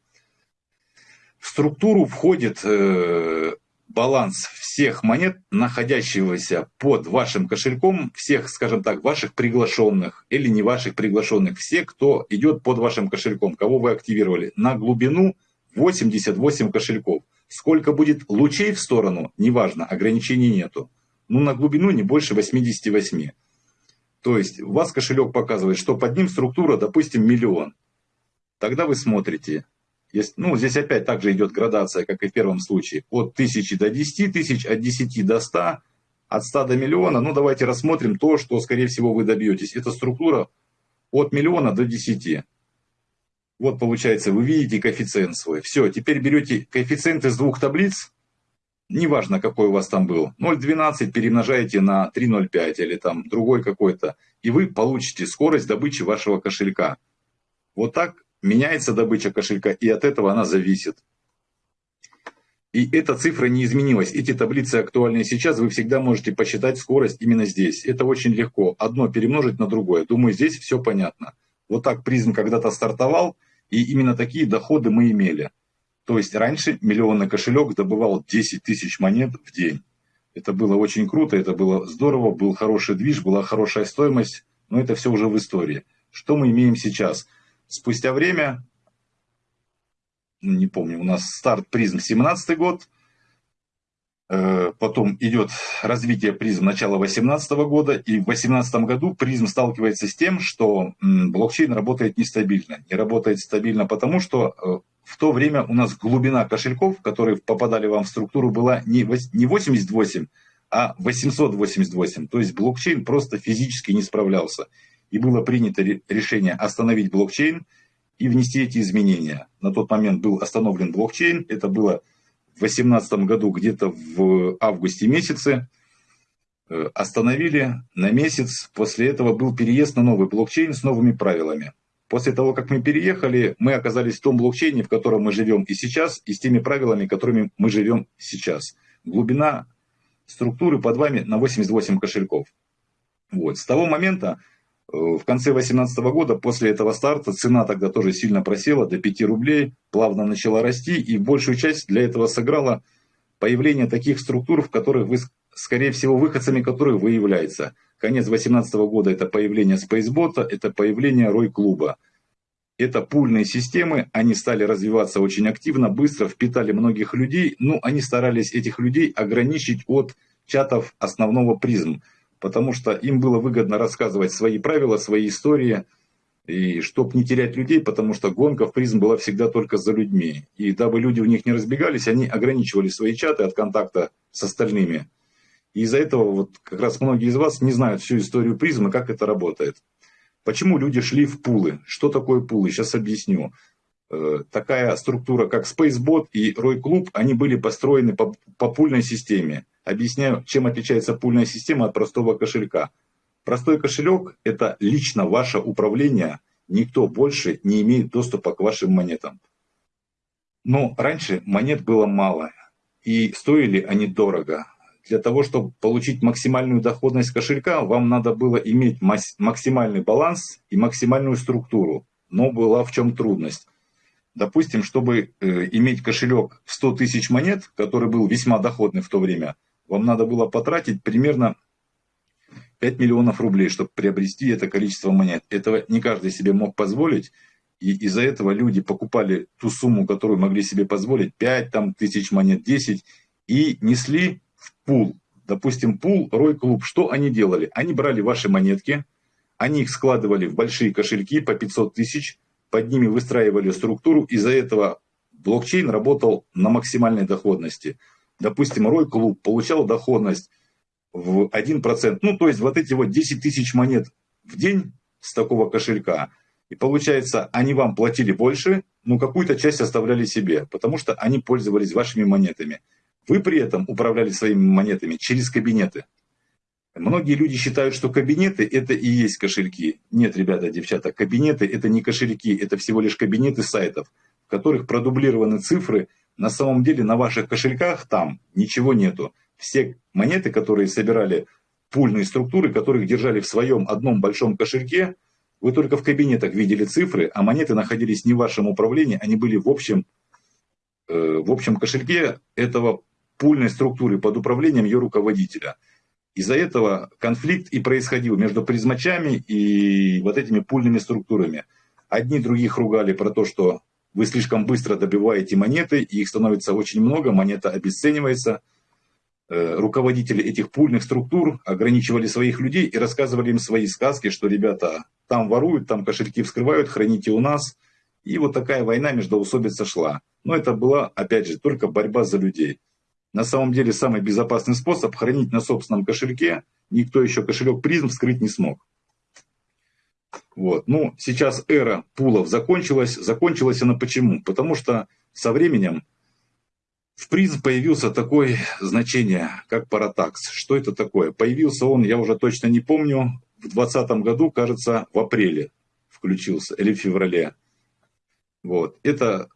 В структуру входит э, баланс всех монет, находящегося под вашим кошельком, всех, скажем так, ваших приглашенных или не ваших приглашенных, все, кто идет под вашим кошельком, кого вы активировали, на глубину 88 кошельков. Сколько будет лучей в сторону, неважно, ограничений нету. Ну, на глубину не больше 88. То есть, у вас кошелек показывает, что под ним структура, допустим, миллион. Тогда вы смотрите, есть, ну, здесь опять также идет градация, как и в первом случае. От 1000 до 10 тысяч, от 10 до 100, от 100 до миллиона. Ну, давайте рассмотрим то, что, скорее всего, вы добьетесь. Это структура от миллиона до 10. Вот получается, вы видите коэффициент свой. Все, теперь берете коэффициент из двух таблиц, неважно, какой у вас там был, 0,12 перемножаете на 3,05 или там другой какой-то, и вы получите скорость добычи вашего кошелька. Вот так меняется добыча кошелька, и от этого она зависит. И эта цифра не изменилась. Эти таблицы актуальны сейчас. Вы всегда можете посчитать скорость именно здесь. Это очень легко. Одно перемножить на другое. Думаю, здесь все понятно. Вот так призм когда-то стартовал, и именно такие доходы мы имели. То есть раньше миллионный кошелек добывал 10 тысяч монет в день. Это было очень круто, это было здорово, был хороший движ, была хорошая стоимость, но это все уже в истории. Что мы имеем сейчас? Спустя время, ну, не помню, у нас старт призм 17 год, э, потом идет развитие призм начала 2018 года, и в 2018 году призм сталкивается с тем, что блокчейн работает нестабильно. Не работает стабильно потому, что э, в то время у нас глубина кошельков, которые попадали вам в структуру, была не 88, а 888. То есть блокчейн просто физически не справлялся и было принято решение остановить блокчейн и внести эти изменения. На тот момент был остановлен блокчейн, это было в 2018 году, где-то в августе месяце, э, остановили на месяц, после этого был переезд на новый блокчейн с новыми правилами. После того, как мы переехали, мы оказались в том блокчейне, в котором мы живем и сейчас, и с теми правилами, которыми мы живем сейчас. Глубина структуры под вами на 88 кошельков. Вот. С того момента в конце 2018 года, после этого старта, цена тогда тоже сильно просела до 5 рублей, плавно начала расти, и большую часть для этого сыграло появление таких структур, в которых вы, скорее всего, выходцами которых вы является. Конец 2018 года это появление Spacebot, это появление Рой-клуба. Это пульные системы, они стали развиваться очень активно, быстро, впитали многих людей, но они старались этих людей ограничить от чатов основного призм потому что им было выгодно рассказывать свои правила, свои истории, и чтобы не терять людей, потому что гонка в призм была всегда только за людьми. И дабы люди в них не разбегались, они ограничивали свои чаты от контакта с остальными. И из-за этого вот как раз многие из вас не знают всю историю призма, как это работает. Почему люди шли в пулы? Что такое пулы? Сейчас объясню. Э, такая структура, как Spacebot и Roy Club, они были построены по, по пульной системе. Объясняю, чем отличается пульная система от простого кошелька. Простой кошелек – это лично ваше управление, никто больше не имеет доступа к вашим монетам. Но раньше монет было мало, и стоили они дорого. Для того, чтобы получить максимальную доходность кошелька, вам надо было иметь максимальный баланс и максимальную структуру. Но была в чем трудность. Допустим, чтобы э, иметь кошелек в 100 тысяч монет, который был весьма доходный в то время, вам надо было потратить примерно 5 миллионов рублей, чтобы приобрести это количество монет. Этого не каждый себе мог позволить. И из-за этого люди покупали ту сумму, которую могли себе позволить, 5 там, тысяч монет, 10, и несли в пул. Допустим, пул, Рой Клуб. Что они делали? Они брали ваши монетки, они их складывали в большие кошельки по 500 тысяч, под ними выстраивали структуру. Из-за этого блокчейн работал на максимальной доходности допустим, Рой Клуб получал доходность в 1%, ну, то есть вот эти вот 10 тысяч монет в день с такого кошелька, и получается, они вам платили больше, но какую-то часть оставляли себе, потому что они пользовались вашими монетами. Вы при этом управляли своими монетами через кабинеты. Многие люди считают, что кабинеты это и есть кошельки. Нет, ребята, девчата, кабинеты это не кошельки, это всего лишь кабинеты сайтов, в которых продублированы цифры на самом деле на ваших кошельках там ничего нету. Все монеты, которые собирали пульные структуры, которых держали в своем одном большом кошельке, вы только в кабинетах видели цифры, а монеты находились не в вашем управлении, они были в общем э, в общем кошельке этого пульной структуры под управлением ее руководителя. Из-за этого конфликт и происходил между призмачами и вот этими пульными структурами. Одни других ругали про то, что вы слишком быстро добиваете монеты, и их становится очень много, монета обесценивается. Э, руководители этих пульных структур ограничивали своих людей и рассказывали им свои сказки, что ребята там воруют, там кошельки вскрывают, храните у нас. И вот такая война между усобица шла. Но это была, опять же, только борьба за людей. На самом деле самый безопасный способ хранить на собственном кошельке. Никто еще кошелек призм вскрыть не смог. Вот. Ну, сейчас эра пулов закончилась. Закончилась она почему? Потому что со временем в призм появился такое значение, как паратакс. Что это такое? Появился он, я уже точно не помню, в 2020 году, кажется, в апреле включился, или в феврале. Вот. Это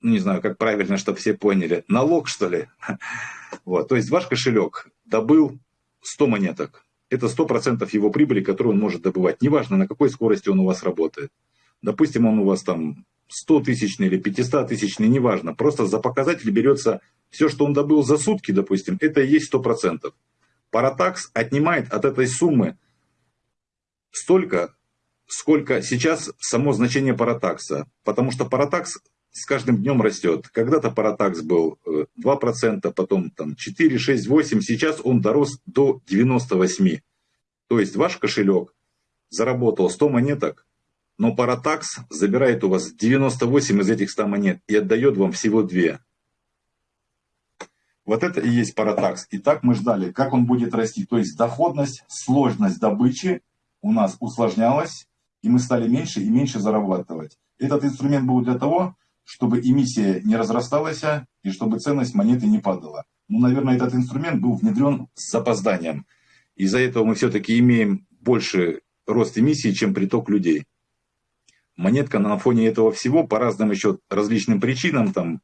ну, не знаю, как правильно, чтобы все поняли, налог, что ли. (laughs) Вот, то есть ваш кошелек добыл 100 монеток. Это 100% его прибыли, которую он может добывать. Неважно, на какой скорости он у вас работает. Допустим, он у вас там 100 тысячный или 500 тысячный, неважно. Просто за показатель берется все, что он добыл за сутки, допустим, это и есть 100%. Паратакс отнимает от этой суммы столько, сколько сейчас само значение паратакса. Потому что паратакс с каждым днем растет. Когда-то Паратакс был 2%, э, потом там 4, 6, 8, сейчас он дорос до 98. То есть ваш кошелек заработал 100 монеток, но Паратакс забирает у вас 98 из этих 100 монет и отдает вам всего 2. Вот это и есть Паратакс. И так мы ждали, как он будет расти. То есть доходность, сложность добычи у нас усложнялась, и мы стали меньше и меньше зарабатывать. Этот инструмент был для того, чтобы эмиссия не разрасталась и чтобы ценность монеты не падала. Ну, наверное, этот инструмент был внедрен с запозданием. Из-за этого мы все-таки имеем больше рост эмиссии, чем приток людей. Монетка на фоне этого всего по разным еще различным причинам, там,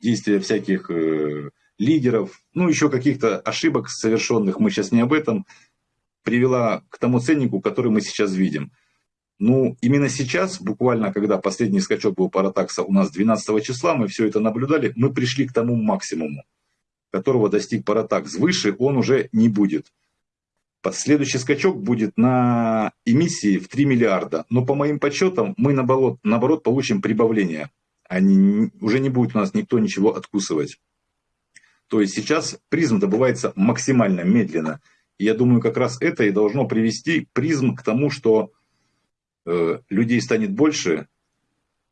действия всяких э, лидеров, ну, еще каких-то ошибок совершенных, мы сейчас не об этом, привела к тому ценнику, который мы сейчас видим – ну, именно сейчас, буквально, когда последний скачок был паратакса у нас 12 числа, мы все это наблюдали, мы пришли к тому максимуму, которого достиг паратакс. Выше он уже не будет. Следующий скачок будет на эмиссии в 3 миллиарда. Но по моим подсчетам мы наоборот, наоборот получим прибавление. Они, уже не будет у нас никто ничего откусывать. То есть сейчас призм добывается максимально медленно. И я думаю, как раз это и должно привести призм к тому, что людей станет больше,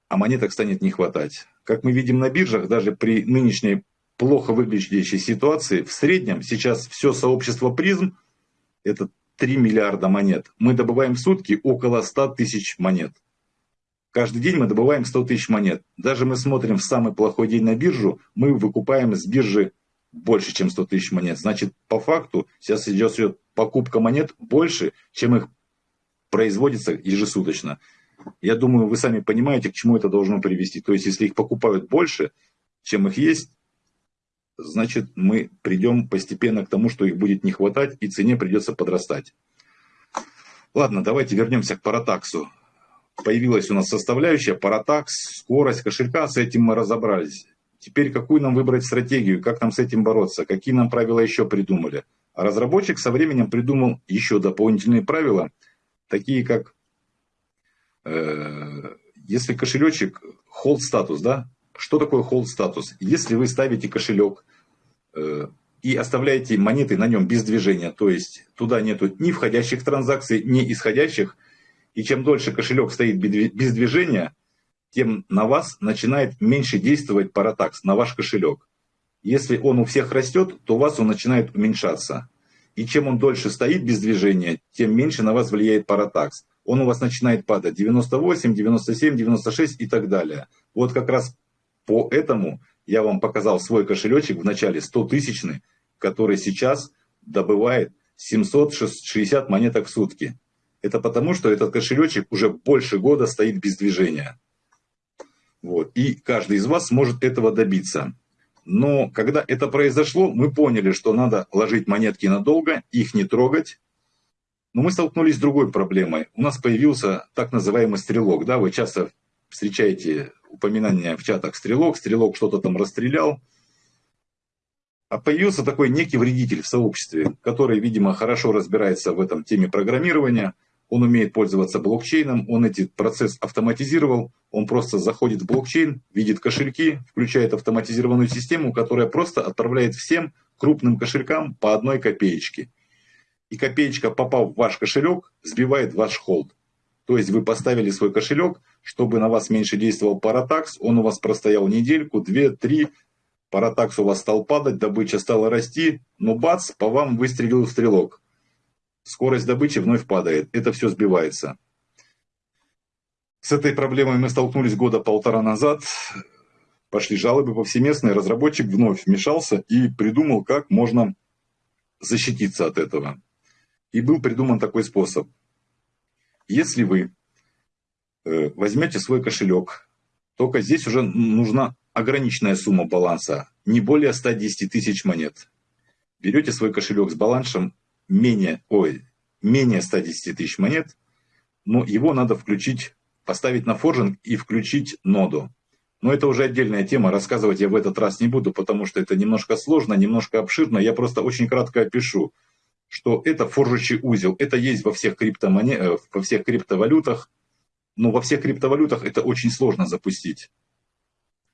а монеток станет не хватать. Как мы видим на биржах, даже при нынешней плохо выглядящей ситуации, в среднем сейчас все сообщество призм, это 3 миллиарда монет. Мы добываем в сутки около 100 тысяч монет. Каждый день мы добываем 100 тысяч монет. Даже мы смотрим в самый плохой день на биржу, мы выкупаем с биржи больше, чем 100 тысяч монет. Значит, по факту сейчас идет покупка монет больше, чем их производится ежесуточно. Я думаю, вы сами понимаете, к чему это должно привести. То есть, если их покупают больше, чем их есть, значит, мы придем постепенно к тому, что их будет не хватать, и цене придется подрастать. Ладно, давайте вернемся к паратаксу. Появилась у нас составляющая паратакс, скорость кошелька, с этим мы разобрались. Теперь какую нам выбрать стратегию, как нам с этим бороться, какие нам правила еще придумали. А разработчик со временем придумал еще дополнительные правила – такие как, э, если кошелечек, hold статус, да, что такое hold статус? Если вы ставите кошелек э, и оставляете монеты на нем без движения, то есть туда нету ни входящих транзакций, ни исходящих, и чем дольше кошелек стоит без движения, тем на вас начинает меньше действовать паратакс, на ваш кошелек. Если он у всех растет, то у вас он начинает уменьшаться. И чем он дольше стоит без движения, тем меньше на вас влияет паратакс. Он у вас начинает падать 98, 97, 96 и так далее. Вот как раз по этому я вам показал свой кошелечек в начале 100 тысячный, который сейчас добывает 760 монеток в сутки. Это потому, что этот кошелечек уже больше года стоит без движения. Вот. И каждый из вас может этого добиться. Но когда это произошло, мы поняли, что надо ложить монетки надолго, их не трогать. Но мы столкнулись с другой проблемой. У нас появился так называемый стрелок. Да? Вы часто встречаете упоминания в чатах стрелок, стрелок что-то там расстрелял. А появился такой некий вредитель в сообществе, который, видимо, хорошо разбирается в этом теме программирования, он умеет пользоваться блокчейном, он этот процесс автоматизировал, он просто заходит в блокчейн, видит кошельки, включает автоматизированную систему, которая просто отправляет всем крупным кошелькам по одной копеечке. И копеечка, попав в ваш кошелек, сбивает ваш холд. То есть вы поставили свой кошелек, чтобы на вас меньше действовал паратакс, он у вас простоял недельку, две, три, паратакс у вас стал падать, добыча стала расти, но бац, по вам выстрелил стрелок скорость добычи вновь падает, это все сбивается. С этой проблемой мы столкнулись года полтора назад, пошли жалобы повсеместные, разработчик вновь вмешался и придумал, как можно защититься от этого. И был придуман такой способ. Если вы э, возьмете свой кошелек, только здесь уже нужна ограниченная сумма баланса, не более 110 тысяч монет. Берете свой кошелек с балансом менее, ой, менее 110 тысяч монет, но его надо включить, поставить на форжинг и включить ноду. Но это уже отдельная тема, рассказывать я в этот раз не буду, потому что это немножко сложно, немножко обширно. Я просто очень кратко опишу, что это форжащий узел. Это есть во всех, криптомонет, э, во всех криптовалютах, но во всех криптовалютах это очень сложно запустить.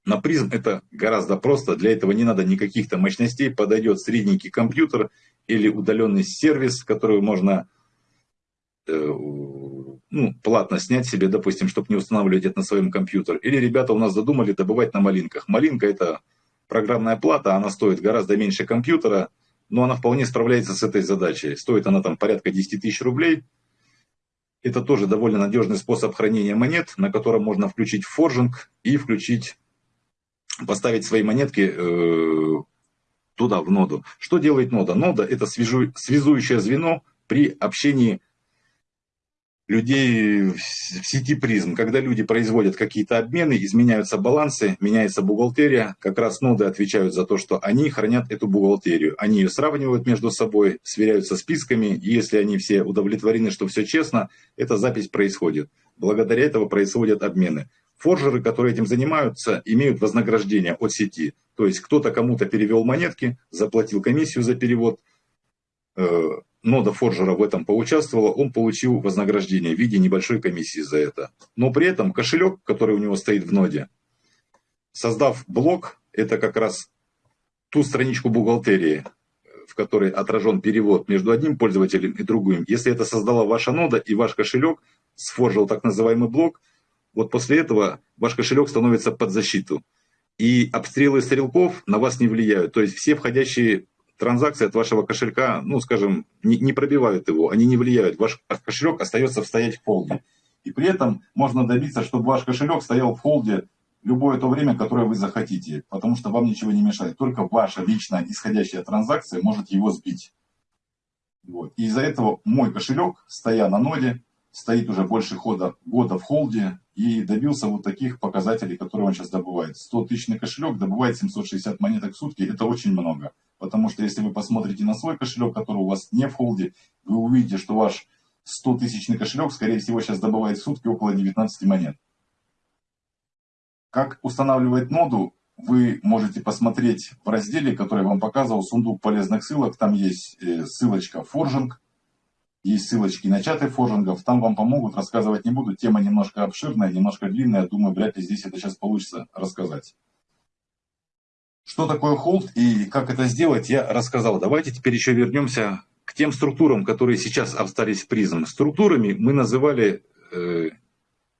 На призм это гораздо просто, для этого не надо никаких-то мощностей, подойдет средненький компьютер или удаленный сервис, который можно э, ну, платно снять себе, допустим, чтобы не устанавливать это на своем компьютере. Или ребята у нас задумали добывать на малинках. Малинка это программная плата, она стоит гораздо меньше компьютера, но она вполне справляется с этой задачей. Стоит она там порядка 10 тысяч рублей. Это тоже довольно надежный способ хранения монет, на котором можно включить форжинг и включить поставить свои монетки э, туда, в ноду. Что делает нода? Нода – это свяжу, связующее звено при общении людей в сети призм. Когда люди производят какие-то обмены, изменяются балансы, меняется бухгалтерия, как раз ноды отвечают за то, что они хранят эту бухгалтерию. Они ее сравнивают между собой, сверяются списками, и если они все удовлетворены, что все честно, эта запись происходит. Благодаря этому происходят обмены. Форжеры, которые этим занимаются, имеют вознаграждение от сети. То есть кто-то кому-то перевел монетки, заплатил комиссию за перевод, э, нода форжера в этом поучаствовала, он получил вознаграждение в виде небольшой комиссии за это. Но при этом кошелек, который у него стоит в ноде, создав блок, это как раз ту страничку бухгалтерии, в которой отражен перевод между одним пользователем и другим. Если это создала ваша нода и ваш кошелек сфоржил так называемый блок, вот после этого ваш кошелек становится под защиту. И обстрелы стрелков на вас не влияют. То есть все входящие транзакции от вашего кошелька, ну, скажем, не, не пробивают его, они не влияют. Ваш кошелек остается стоять в холде. И при этом можно добиться, чтобы ваш кошелек стоял в холде любое то время, которое вы захотите, потому что вам ничего не мешает. Только ваша личная исходящая транзакция может его сбить. Вот. И из-за этого мой кошелек, стоя на ноде, стоит уже больше хода, года в холде и добился вот таких показателей, которые он сейчас добывает. 100 тысячный кошелек добывает 760 монеток в сутки, это очень много. Потому что если вы посмотрите на свой кошелек, который у вас не в холде, вы увидите, что ваш 100 тысячный кошелек, скорее всего, сейчас добывает в сутки около 19 монет. Как устанавливать ноду, вы можете посмотреть в разделе, который я вам показывал, сундук полезных ссылок. Там есть э, ссылочка форжинг, есть ссылочки на чаты форжингов, там вам помогут, рассказывать не буду. Тема немножко обширная, немножко длинная, думаю, вряд ли здесь это сейчас получится рассказать. Что такое холд и как это сделать, я рассказал. Давайте теперь еще вернемся к тем структурам, которые сейчас остались в призм. Структурами мы называли э,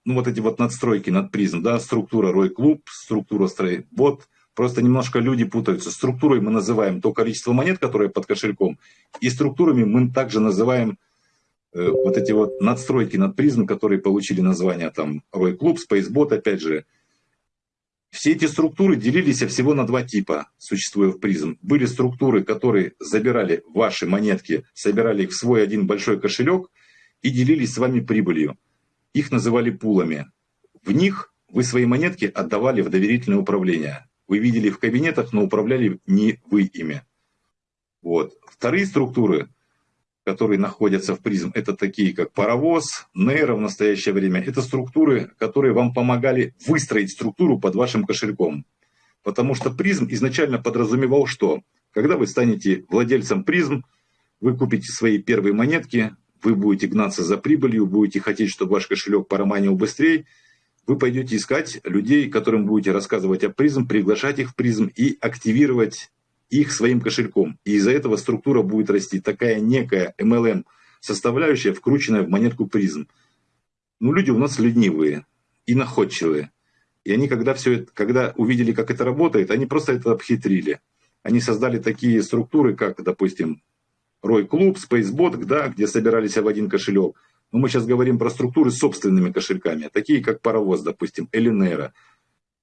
ну, вот эти вот надстройки над призм, да, структура Рой Клуб, структура Стрейбот. Просто немножко люди путаются. Структурой мы называем то количество монет, которое под кошельком, и структурами мы также называем вот эти вот надстройки над призм, которые получили название там Рой Клуб, Спейсбот, опять же, все эти структуры делились всего на два типа, существуя в призм. Были структуры, которые забирали ваши монетки, собирали их в свой один большой кошелек и делились с вами прибылью. Их называли пулами. В них вы свои монетки отдавали в доверительное управление. Вы видели в кабинетах, но управляли не вы ими. Вот. Вторые структуры которые находятся в призм, это такие как паровоз, нейро в настоящее время. Это структуры, которые вам помогали выстроить структуру под вашим кошельком. Потому что призм изначально подразумевал что? Когда вы станете владельцем призм, вы купите свои первые монетки, вы будете гнаться за прибылью, будете хотеть, чтобы ваш кошелек пороманил быстрее, вы пойдете искать людей, которым будете рассказывать о призм, приглашать их в призм и активировать их своим кошельком. И из-за этого структура будет расти. Такая некая MLM составляющая, вкрученная в монетку призм. Ну, люди у нас ленивые и находчивые. И они, когда, все это, когда увидели, как это работает, они просто это обхитрили. Они создали такие структуры, как, допустим, Рой Клуб, Spacebot, да, где собирались в один кошелек. Но мы сейчас говорим про структуры с собственными кошельками, такие как Паровоз, допустим, Элинера.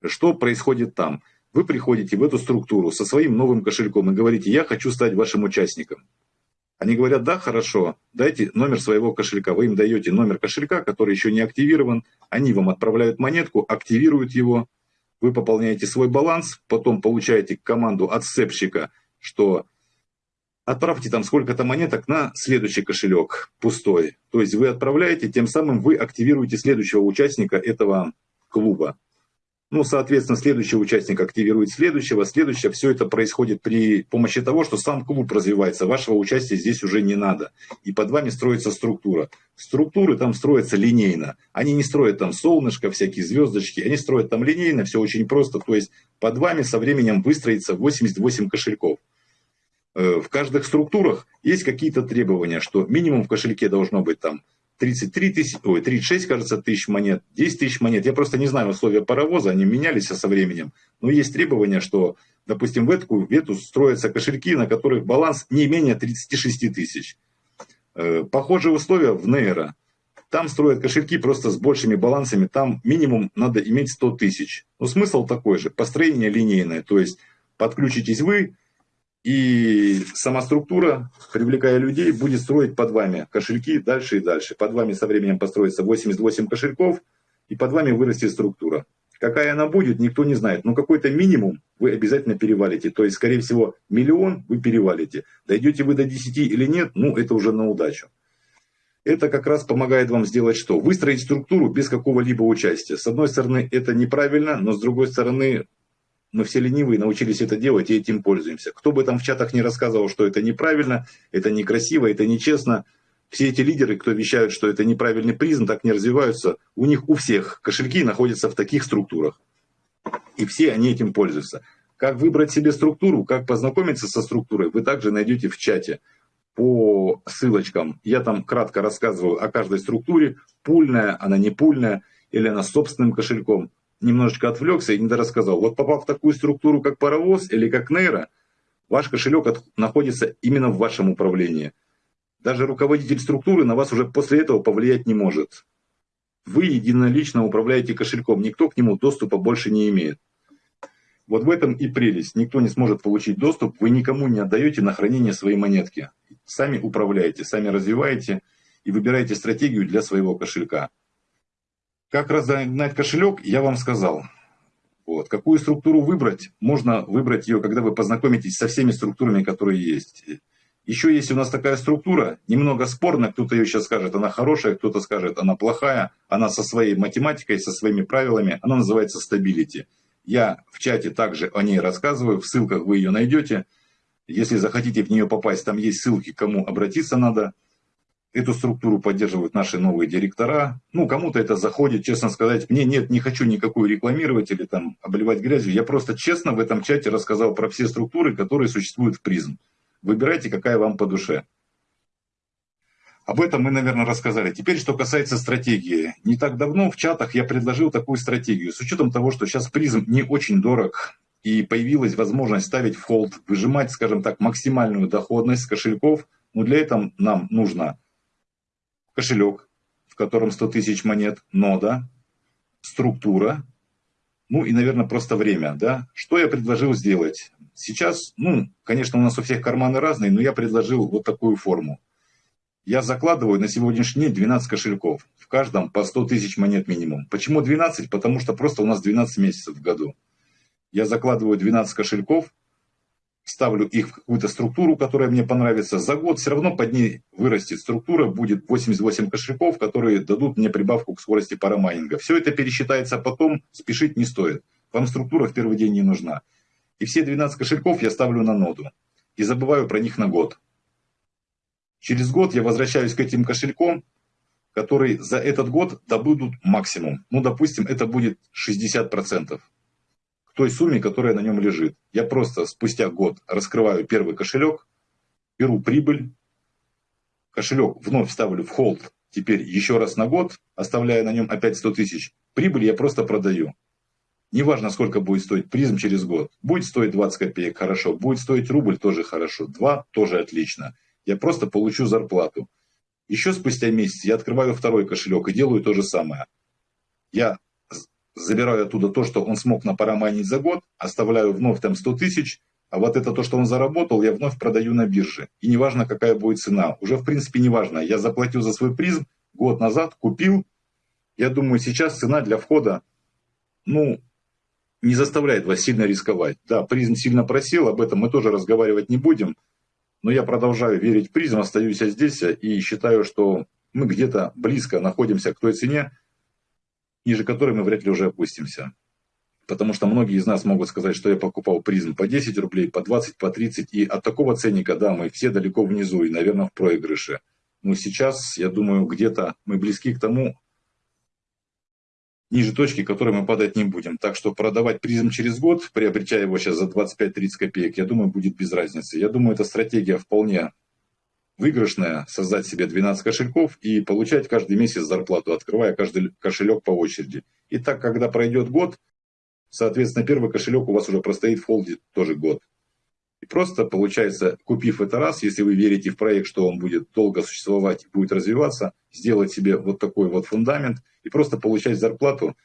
Что происходит там? Вы приходите в эту структуру со своим новым кошельком и говорите, я хочу стать вашим участником. Они говорят, да, хорошо, дайте номер своего кошелька. Вы им даете номер кошелька, который еще не активирован. Они вам отправляют монетку, активируют его. Вы пополняете свой баланс, потом получаете команду от сцепщика, что отправьте там сколько-то монеток на следующий кошелек, пустой. То есть вы отправляете, тем самым вы активируете следующего участника этого клуба. Ну, соответственно, следующий участник активирует следующего, следующее. Все это происходит при помощи того, что сам клуб развивается. Вашего участия здесь уже не надо. И под вами строится структура. Структуры там строятся линейно. Они не строят там солнышко, всякие звездочки. Они строят там линейно, все очень просто. То есть под вами со временем выстроится 88 кошельков. Э, в каждых структурах есть какие-то требования, что минимум в кошельке должно быть там 33 тысяч, ой, 36, кажется, тысяч монет, 10 тысяч монет. Я просто не знаю условия паровоза, они менялись со временем. Но есть требования, что, допустим, в эту, в эту строятся кошельки, на которых баланс не менее 36 тысяч. Э, похожие условия в Нейро. Там строят кошельки просто с большими балансами, там минимум надо иметь 100 тысяч. Но смысл такой же, построение линейное, то есть подключитесь вы, и сама структура, привлекая людей, будет строить под вами кошельки дальше и дальше. Под вами со временем построится 88 кошельков, и под вами вырастет структура. Какая она будет, никто не знает. Но какой-то минимум вы обязательно перевалите. То есть, скорее всего, миллион вы перевалите. Дойдете вы до 10 или нет, ну, это уже на удачу. Это как раз помогает вам сделать что? Выстроить структуру без какого-либо участия. С одной стороны, это неправильно, но с другой стороны, мы все ленивые, научились это делать и этим пользуемся. Кто бы там в чатах не рассказывал, что это неправильно, это некрасиво, это нечестно, все эти лидеры, кто вещают, что это неправильный призм, так не развиваются, у них у всех кошельки находятся в таких структурах. И все они этим пользуются. Как выбрать себе структуру, как познакомиться со структурой, вы также найдете в чате по ссылочкам. Я там кратко рассказываю о каждой структуре, пульная, она не пульная, или она с собственным кошельком немножечко отвлекся и не рассказал. Вот попав в такую структуру, как паровоз или как нейро, ваш кошелек от, находится именно в вашем управлении. Даже руководитель структуры на вас уже после этого повлиять не может. Вы единолично управляете кошельком, никто к нему доступа больше не имеет. Вот в этом и прелесть. Никто не сможет получить доступ, вы никому не отдаете на хранение свои монетки. Сами управляете, сами развиваете и выбираете стратегию для своего кошелька. Как разогнать кошелек, я вам сказал. Вот. Какую структуру выбрать? Можно выбрать ее, когда вы познакомитесь со всеми структурами, которые есть. Еще есть у нас такая структура, немного спорная, кто-то ее сейчас скажет, она хорошая, кто-то скажет, она плохая, она со своей математикой, со своими правилами, она называется stability. Я в чате также о ней рассказываю, в ссылках вы ее найдете. Если захотите в нее попасть, там есть ссылки, кому обратиться надо. Эту структуру поддерживают наши новые директора. Ну, кому-то это заходит, честно сказать. Мне нет, не хочу никакую рекламировать или там обливать грязью. Я просто честно в этом чате рассказал про все структуры, которые существуют в призм. Выбирайте, какая вам по душе. Об этом мы, наверное, рассказали. Теперь, что касается стратегии. Не так давно в чатах я предложил такую стратегию. С учетом того, что сейчас призм не очень дорог, и появилась возможность ставить в холд, выжимать, скажем так, максимальную доходность с кошельков, но для этого нам нужно кошелек, в котором 100 тысяч монет, нода, структура, ну и, наверное, просто время. Да? Что я предложил сделать? Сейчас, ну, конечно, у нас у всех карманы разные, но я предложил вот такую форму. Я закладываю на сегодняшний день 12 кошельков. В каждом по 100 тысяч монет минимум. Почему 12? Потому что просто у нас 12 месяцев в году. Я закладываю 12 кошельков, ставлю их в какую-то структуру, которая мне понравится, за год все равно под ней вырастет структура, будет 88 кошельков, которые дадут мне прибавку к скорости парамайнинга. Все это пересчитается потом, спешить не стоит. Вам структура в первый день не нужна. И все 12 кошельков я ставлю на ноду. И забываю про них на год. Через год я возвращаюсь к этим кошелькам, которые за этот год добудут максимум. Ну, допустим, это будет 60% той сумме, которая на нем лежит. Я просто спустя год раскрываю первый кошелек, беру прибыль, кошелек вновь ставлю в холд, теперь еще раз на год, оставляя на нем опять 100 тысяч. Прибыль я просто продаю. Неважно, сколько будет стоить призм через год. Будет стоить 20 копеек, хорошо. Будет стоить рубль, тоже хорошо. Два, тоже отлично. Я просто получу зарплату. Еще спустя месяц я открываю второй кошелек и делаю то же самое. Я забираю оттуда то, что он смог напараманить за год, оставляю вновь там 100 тысяч, а вот это то, что он заработал, я вновь продаю на бирже. И неважно, какая будет цена. Уже, в принципе, неважно. Я заплатил за свой призм год назад, купил. Я думаю, сейчас цена для входа, ну, не заставляет вас сильно рисковать. Да, призм сильно просел, об этом мы тоже разговаривать не будем. Но я продолжаю верить в призм, остаюсь здесь и считаю, что мы где-то близко находимся к той цене, ниже которой мы вряд ли уже опустимся. Потому что многие из нас могут сказать, что я покупал призм по 10 рублей, по 20, по 30. И от такого ценника, да, мы все далеко внизу и, наверное, в проигрыше. Но сейчас, я думаю, где-то мы близки к тому, ниже точки, которой мы падать не будем. Так что продавать призм через год, приобретя его сейчас за 25-30 копеек, я думаю, будет без разницы. Я думаю, эта стратегия вполне выигрышная создать себе 12 кошельков и получать каждый месяц зарплату, открывая каждый кошелек по очереди. И так, когда пройдет год, соответственно, первый кошелек у вас уже простоит в холде тоже год. И просто, получается, купив это раз, если вы верите в проект, что он будет долго существовать, будет развиваться, сделать себе вот такой вот фундамент и просто получать зарплату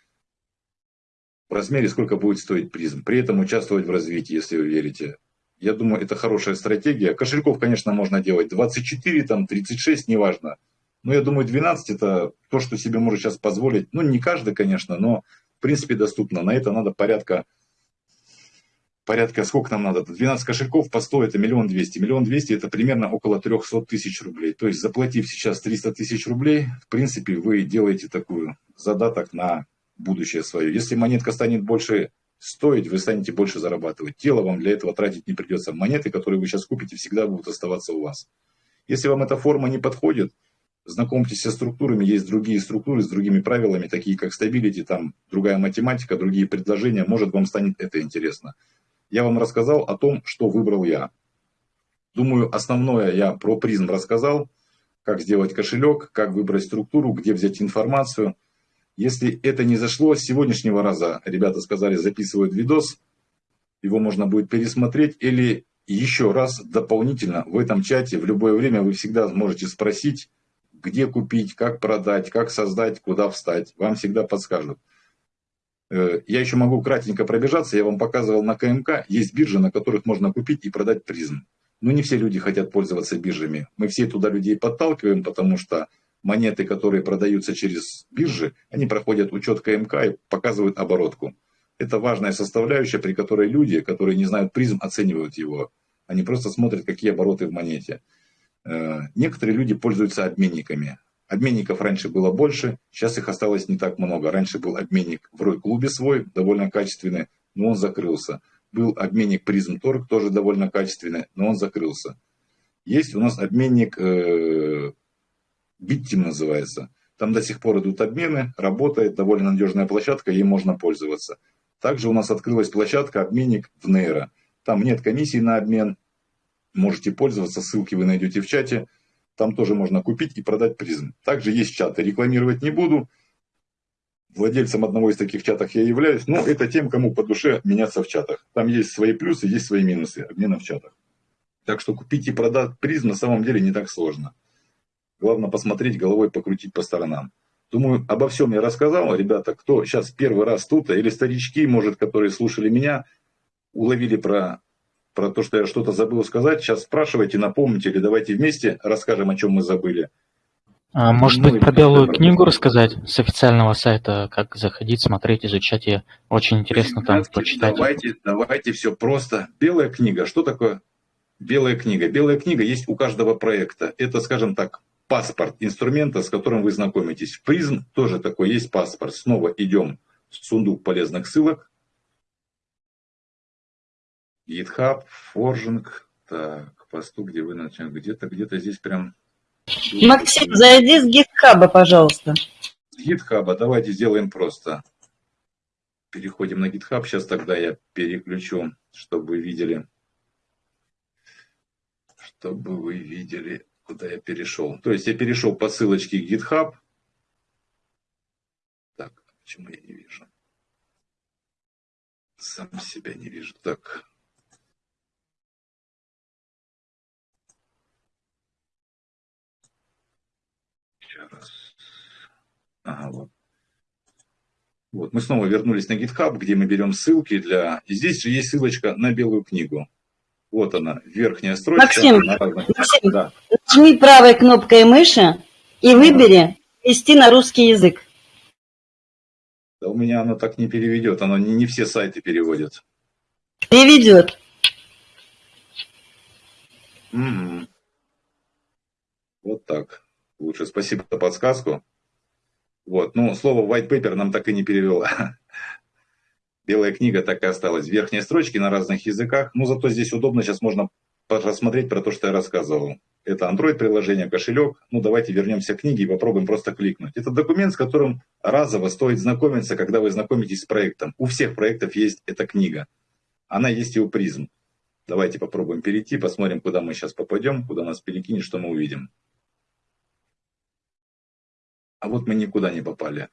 в размере, сколько будет стоить призм. При этом участвовать в развитии, если вы верите я думаю, это хорошая стратегия. Кошельков, конечно, можно делать 24, там 36, неважно. Но я думаю, 12 это то, что себе может сейчас позволить. Ну, не каждый, конечно, но в принципе доступно. На это надо порядка, порядка, сколько нам надо? 12 кошельков по 100 это миллион двести. Миллион двести это примерно около 300 тысяч рублей. То есть заплатив сейчас 300 тысяч рублей, в принципе, вы делаете такую задаток на будущее свое. Если монетка станет больше стоить, вы станете больше зарабатывать. Тело вам для этого тратить не придется. Монеты, которые вы сейчас купите, всегда будут оставаться у вас. Если вам эта форма не подходит, знакомьтесь со структурами, есть другие структуры с другими правилами, такие как стабилити, там другая математика, другие предложения, может вам станет это интересно. Я вам рассказал о том, что выбрал я. Думаю, основное я про призм рассказал, как сделать кошелек, как выбрать структуру, где взять информацию – если это не зашло с сегодняшнего раза, ребята сказали, записывают видос, его можно будет пересмотреть или еще раз дополнительно в этом чате в любое время вы всегда можете спросить, где купить, как продать, как создать, куда встать. Вам всегда подскажут. Э, я еще могу кратенько пробежаться. Я вам показывал на КМК. Есть биржи, на которых можно купить и продать призм. Но не все люди хотят пользоваться биржами. Мы все туда людей подталкиваем, потому что монеты, которые продаются через биржи, они проходят учет КМК и показывают оборотку. Это важная составляющая, при которой люди, которые не знают призм, оценивают его. Они просто смотрят, какие обороты в монете. Э, некоторые люди пользуются обменниками. Обменников раньше было больше, сейчас их осталось не так много. Раньше был обменник в Рой-клубе свой, довольно качественный, но он закрылся. Был обменник Призм Торг, тоже довольно качественный, но он закрылся. Есть у нас обменник э, Биттим называется. Там до сих пор идут обмены, работает, довольно надежная площадка, ей можно пользоваться. Также у нас открылась площадка обменник в Нейро. Там нет комиссии на обмен, можете пользоваться, ссылки вы найдете в чате. Там тоже можно купить и продать призм. Также есть чаты, рекламировать не буду. Владельцем одного из таких чатов я являюсь, но это тем, кому по душе меняться в чатах. Там есть свои плюсы, есть свои минусы обмена в чатах. Так что купить и продать призм на самом деле не так сложно. Главное посмотреть, головой покрутить по сторонам. Думаю, обо всем я рассказал. Ребята, кто сейчас первый раз тут, или старички, может, которые слушали меня, уловили про, про то, что я что-то забыл сказать, сейчас спрашивайте, напомните, или давайте вместе расскажем, о чем мы забыли. А, может Ну, быть, про белую книгу рассказать с официального сайта, как заходить, смотреть, изучать ее. Очень интересно там почитать. Давайте, давайте все просто. Белая книга. Что такое белая книга? Белая книга есть у каждого проекта. Это, скажем так, паспорт инструмента, с которым вы знакомитесь. В призм тоже такой есть паспорт. Снова идем в сундук полезных ссылок. GitHub, Forging. Так, посту, где вы начали. Где-то, где-то здесь прям... Максим, зайди с гитхаба, пожалуйста. С GitHub давайте сделаем просто. Переходим на GitHub. Сейчас тогда я переключу, чтобы вы видели. Чтобы вы видели, куда я перешел. То есть я перешел по ссылочке GitHub. Так, почему я не вижу? Сам себя не вижу. Так. Сейчас раз. Ага, вот. Вот, мы снова вернулись на GitHub, где мы берем ссылки для... И здесь же есть ссылочка на белую книгу. Вот она, верхняя строчка. Максим, на разных- Максим. Да. Нажми правой кнопкой мыши и выбери «Вести на русский язык». Да у меня оно так не переведет, оно не, не все сайты переводит. Переведет. Мгм. Вот так. Лучше спасибо за подсказку. Вот, ну, слово white paper нам так и не перевела. (laughs) Белая книга так и осталась. Верхние строчки на разных языках. Ну, зато здесь удобно, сейчас можно посмотреть про то, что я рассказывал. Это Android-приложение, кошелек. Ну, давайте вернемся к книге и попробуем просто кликнуть. Это документ, с которым разово стоит знакомиться, когда вы знакомитесь с проектом. У всех проектов есть эта книга. Она есть и у призм. Давайте попробуем перейти, посмотрим, куда мы сейчас попадем, куда нас перекинет, что мы увидим. А вот мы никуда не попали.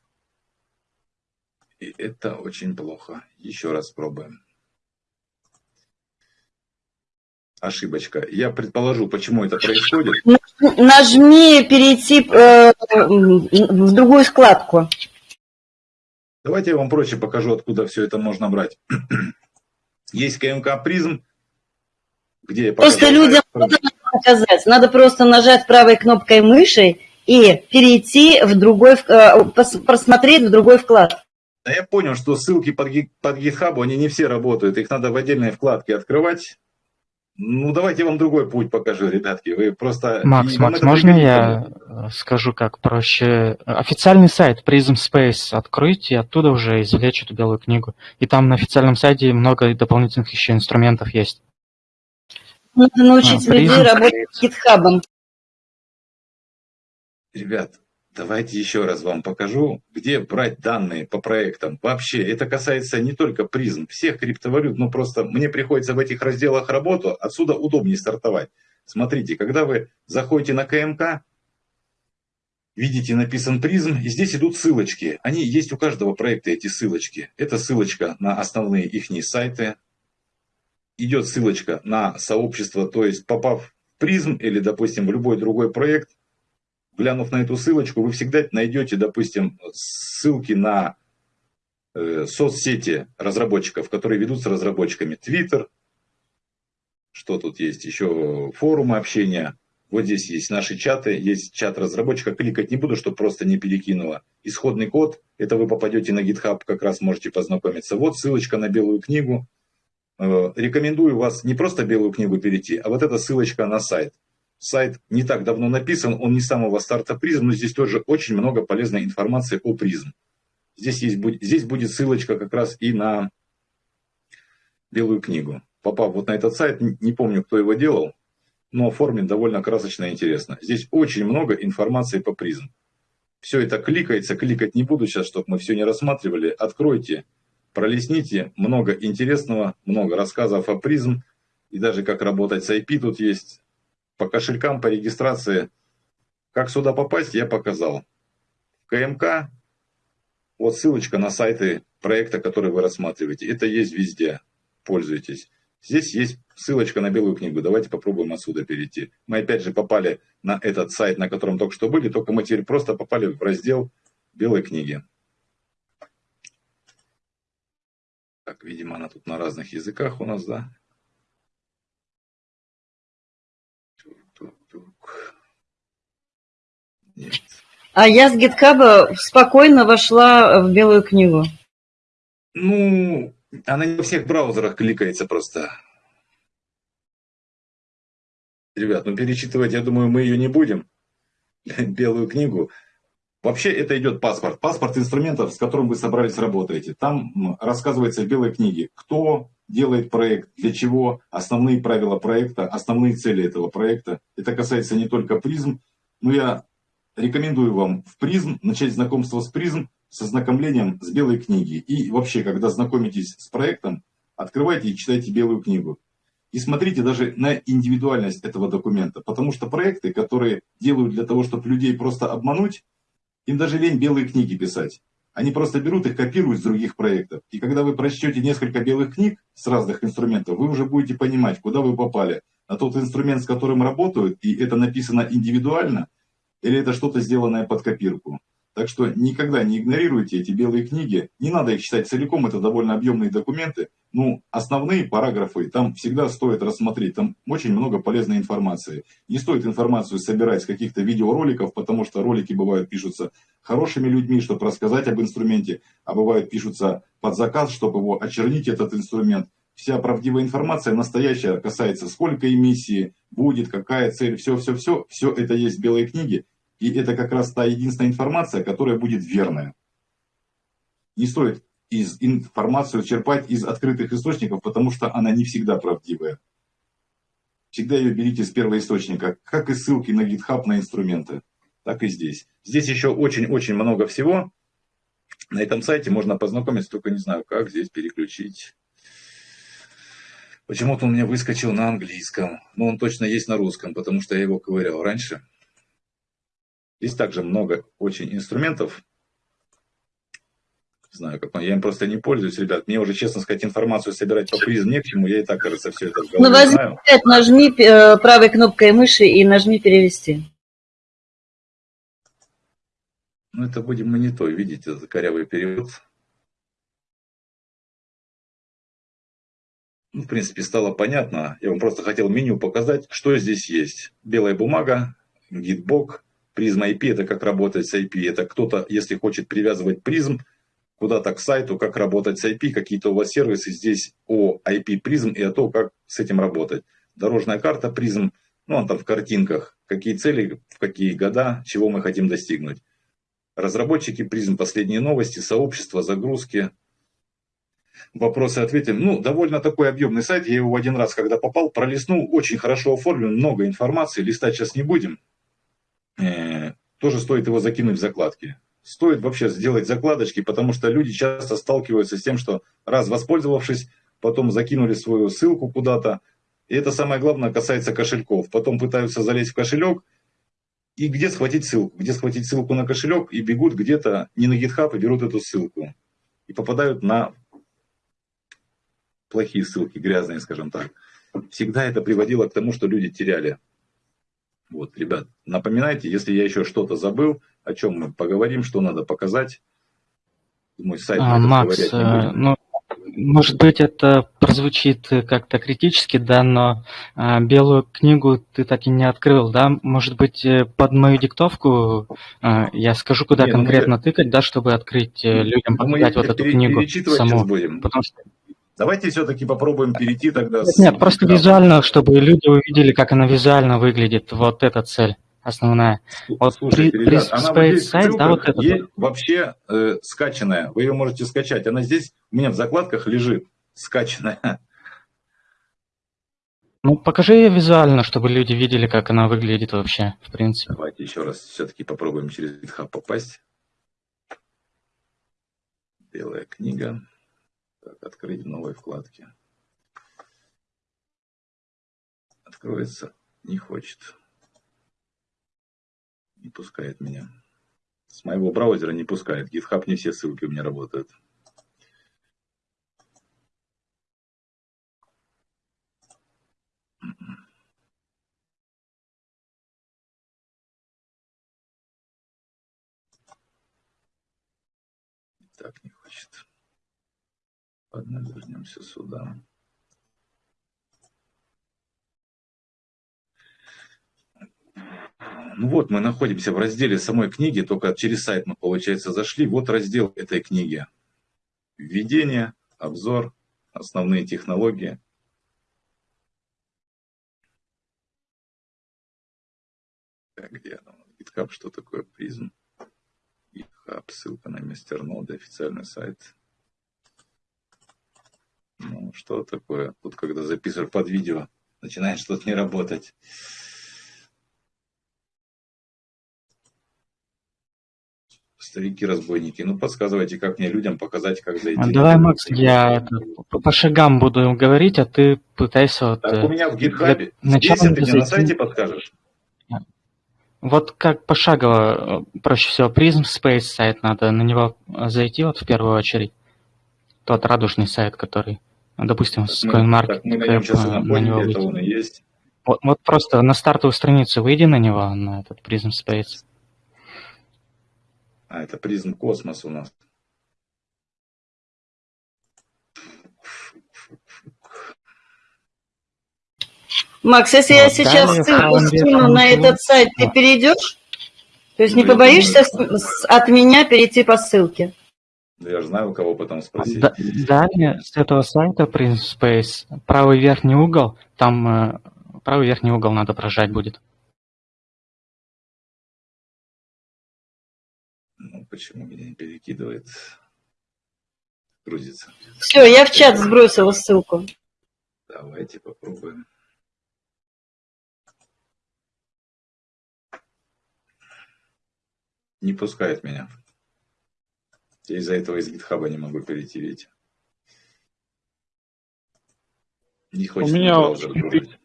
И это очень плохо. Еще раз пробуем. Ошибочка. Я предположу, почему это происходит. Нажми «Перейти э, в другую вкладку». Давайте я вам проще покажу, откуда все это можно брать. (clears throat) Есть КМК призм, где я Просто показал- людям надо показать. Надо просто нажать правой кнопкой мыши и перейти в другой, э, просмотреть в другой вклад. Да я понял, что ссылки под, под GitHub, они не все работают. Их надо в отдельной вкладке открывать. Ну, давайте я вам другой путь покажу, ребятки. Вы просто... Макс, Макс, можно я э, скажу, как проще? Официальный сайт Prism Space откройте, и оттуда уже извлечь эту белую книгу. И там на официальном сайте много дополнительных еще инструментов есть. Надо научить А, людей работать с гитхабом. Ребят, давайте еще раз вам покажу, где брать данные по проектам. Вообще, это касается не только призм, всех криптовалют, но просто мне приходится в этих разделах работу, отсюда удобнее стартовать. Смотрите, когда вы заходите на КМК, видите написан призм, и здесь идут ссылочки. Они есть у каждого проекта, эти ссылочки. Это ссылочка на основные их сайты, идет ссылочка на сообщество, то есть попав в призм или, допустим, в любой другой проект, глянув на эту ссылочку, вы всегда найдете, допустим, ссылки на э, соцсети разработчиков, которые ведут с разработчиками. Twitter, что тут есть еще, форумы общения. Вот здесь есть наши чаты, есть чат разработчика. Кликать не буду, чтобы просто не перекинуло. Исходный код, это вы попадете на GitHub, как раз можете познакомиться. Вот ссылочка на белую книгу. Э, Рекомендую вас не просто белую книгу перейти, а вот эта ссылочка на сайт. Сайт не так давно написан, он не самого старта призм, но здесь тоже очень много полезной информации о призм. Здесь, есть, здесь будет ссылочка как раз и на белую книгу. Попав вот на этот сайт, не помню, кто его делал, но оформлен довольно красочно и интересно. Здесь очень много информации по призм. Все это кликается, кликать не буду сейчас, чтобы мы все не рассматривали. Откройте, пролистните, много интересного, много рассказов о призм, и даже как работать с IP тут есть. По кошелькам, по регистрации. Как сюда попасть, я показал. В КМК, вот ссылочка на сайты проекта, который вы рассматриваете. Это есть везде. Пользуйтесь. Здесь есть ссылочка на белую книгу. Давайте попробуем отсюда перейти. Мы опять же попали на этот сайт, на котором только что были, только мы теперь просто попали в раздел белой книги. Так, видимо, она тут на разных языках у нас, да? Тук-тук-тук. Нет. А я с GitHub спокойно вошла в белую книгу. Ну, она не во всех браузерах кликается просто. Ребят, ну перечитывать, я думаю, мы ее не будем. (laughs) Белую книгу. Вообще это идет паспорт. Паспорт инструментов, с которым вы собрались работаете. Там рассказывается в белой книге, кто делает проект, для чего, основные правила проекта, основные цели этого проекта. Это касается не только призм, но я рекомендую вам в призм начать знакомство с призм с ознакомлением с белой книги. И вообще, когда знакомитесь с проектом, открывайте и читайте белую книгу. И смотрите даже на индивидуальность этого документа. Потому что проекты, которые делают для того, чтобы людей просто обмануть, им даже лень белые книги писать. Они просто берут их, копируют с других проектов. И когда вы прочтете несколько белых книг с разных инструментов, вы уже будете понимать, куда вы попали. На тот инструмент, с которым работают, и это написано индивидуально, или это что-то сделанное под копирку. Так что никогда не игнорируйте эти белые книги. Не надо их читать целиком, это довольно объемные документы. Ну, основные параграфы там всегда стоит рассмотреть. Там очень много полезной информации. Не стоит информацию собирать с каких-то видеороликов, потому что ролики бывают пишутся хорошими людьми, чтобы рассказать об инструменте, а бывают пишутся под заказ, чтобы его очернить, этот инструмент. Вся правдивая информация настоящая касается, сколько эмиссии будет, какая цель, все-все-все. Все это есть в белой книге. И это как раз та единственная информация, которая будет верная. Не стоит из информацию черпать из открытых источников, потому что она не всегда правдивая. Всегда ее берите с первого источника, как и ссылки на GitHub на инструменты, так и здесь. Здесь еще очень-очень много всего. На этом сайте можно познакомиться, только не знаю, как здесь переключить. Почему-то он у меня выскочил на английском, но он точно есть на русском, потому что я его ковырял раньше. Здесь также много очень инструментов. Знаю, как я им просто не пользуюсь, ребят. Мне уже, честно сказать, информацию собирать по призм не к чему. Я и так, кажется, все это в Ну, возьми, знаю. нажми э, правой кнопкой мыши и нажми перевести. Ну, это будем мы не то. Видите, это корявый перевод. Ну, в принципе, стало понятно. Я вам просто хотел меню показать, что здесь есть. Белая бумага, гитбок, Призма IP – это как работать с IP. Это кто-то, если хочет привязывать призм куда-то к сайту, как работать с IP, какие-то у вас сервисы здесь о IP призм и о том, как с этим работать. Дорожная карта призм, ну, он там в картинках, какие цели, в какие года, чего мы хотим достигнуть. Разработчики призм, последние новости, сообщество, загрузки, вопросы ответим. Ну, довольно такой объемный сайт. Я его один раз, когда попал, пролистнул. Очень хорошо оформлен, много информации. Листать сейчас не будем. Э, тоже стоит его закинуть в закладки. Стоит вообще сделать закладочки, потому что люди часто сталкиваются с тем, что раз воспользовавшись, потом закинули свою ссылку куда-то. И это самое главное касается кошельков. Потом пытаются залезть в кошелек, и где схватить ссылку? Где схватить ссылку на кошелек, и бегут где-то не на GitHub, и берут эту ссылку. И попадают на плохие ссылки, грязные, скажем так. Всегда это приводило к тому, что люди теряли вот, ребят, напоминайте, если я еще что-то забыл, о чем мы поговорим, что надо показать. Мой сайт а, Макс, э, ну, может быть, это прозвучит как-то критически, да, но а, белую книгу ты так и не открыл, да? Может быть, э, под мою диктовку а, я скажу, куда не, ну, конкретно ну, тыкать, да, чтобы открыть э, людям, показать вот эту книгу саму. Будем. Потому что Давайте все-таки попробуем перейти тогда. Нет, с... нет, просто визуально, чтобы люди увидели, как она визуально выглядит. Вот эта цель основная. Вот Слушайте, при, ребят, при она вот здесь сайт, да, вот это. Есть вообще э, скачанная. Вы ее можете скачать. Она здесь у меня в закладках лежит скачанная. Ну, покажи ее визуально, чтобы люди видели, как она выглядит вообще, в принципе. Давайте еще раз все-таки попробуем через GitHub попасть. Белая книга. Открыть в новой вкладке. Откроется, не хочет. Не пускает меня. С моего браузера не пускает. GitHub не все ссылки у меня работают. Так не хочет. Ладно, вернемся сюда. Ну вот, мы находимся в разделе самой книги, только через сайт мы, получается, зашли. Вот раздел этой книги. Введение, обзор, основные технологии. Так, где она? GitHub, что такое призм? GitHub, ссылка на мастерноды, официальный сайт. Ну, что такое? Тут, когда записываешь под видео, начинает что-то не работать. Старики-разбойники, ну подсказывайте, как мне людям показать, как зайти. А давай, Макс, я по, по шагам буду говорить, а ты пытайся вот... Так, у меня в здесь начала ты мне на сайте подскажешь? Вот как пошагово, э, проще всего, Prism Space сайт надо, на него э, зайти вот в первую очередь. Тот радужный сайт, который, ну, допустим, с мы, CoinMarket, так мы на нем сейчас э, на него выйти. он и есть. Вот, вот просто на стартовую страницу выйди на него, на этот Prism Space. А, это призм космос у нас. Макс, если я Вот, сейчас далее ссылку скину на этот сайт, ты перейдешь? То есть не Ну, я побоишься думаю, с- с- от меня перейти по ссылке? Да Я же знаю, у кого потом спросить. Да- Далее с этого сайта Prism Space правый верхний угол, там э, правый верхний угол надо прожать будет. Ну, почему меня не перекидывает? Грузится. Все, я в чат сбросила ссылку. Давайте попробуем. Не пускает меня. Я из-за этого из гитхаба не могу перейти, видите? Не хочет меня браузер вот грузить.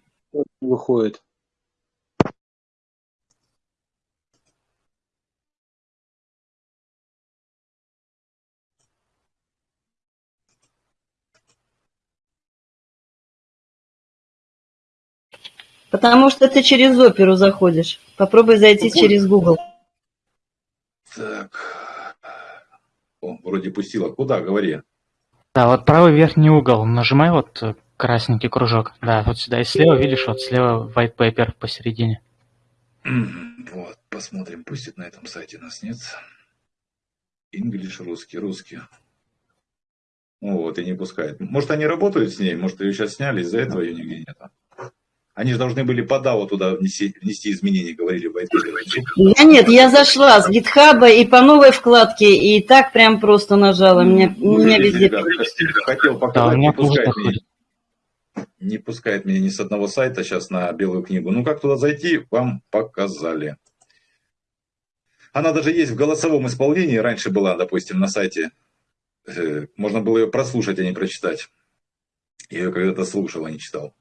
выходит. Потому что ты через оперу заходишь. Попробуй зайти через Google. Так. Вроде пустила. Куда? Говори. Да, вот правый верхний угол, нажимай вот э, красненький кружок. Да, вот сюда и слева, видишь, вот слева white paper посередине. Вот, посмотрим, пустит на этом сайте нас нет. English, русский, русский. Вот, и не пускает. Может, они работают с ней, может, ее сейчас сняли, из-за этого ее нигде нет. Они же должны были по DAO туда внести, внести изменения, говорили в. Я нет, я зашла с гитхаба и по новой вкладке, и так прям просто нажала. Меня, Ну, меня видите, везде... хотел Да, показать, меня не пускает меня. Не пускает меня ни с одного сайта сейчас на белую книгу. Ну, как туда зайти, вам показали. Она даже есть в голосовом исполнении. Раньше была, допустим, на сайте. Э, Можно было ее прослушать, а не прочитать. Я ее когда-то слушал, а не читал.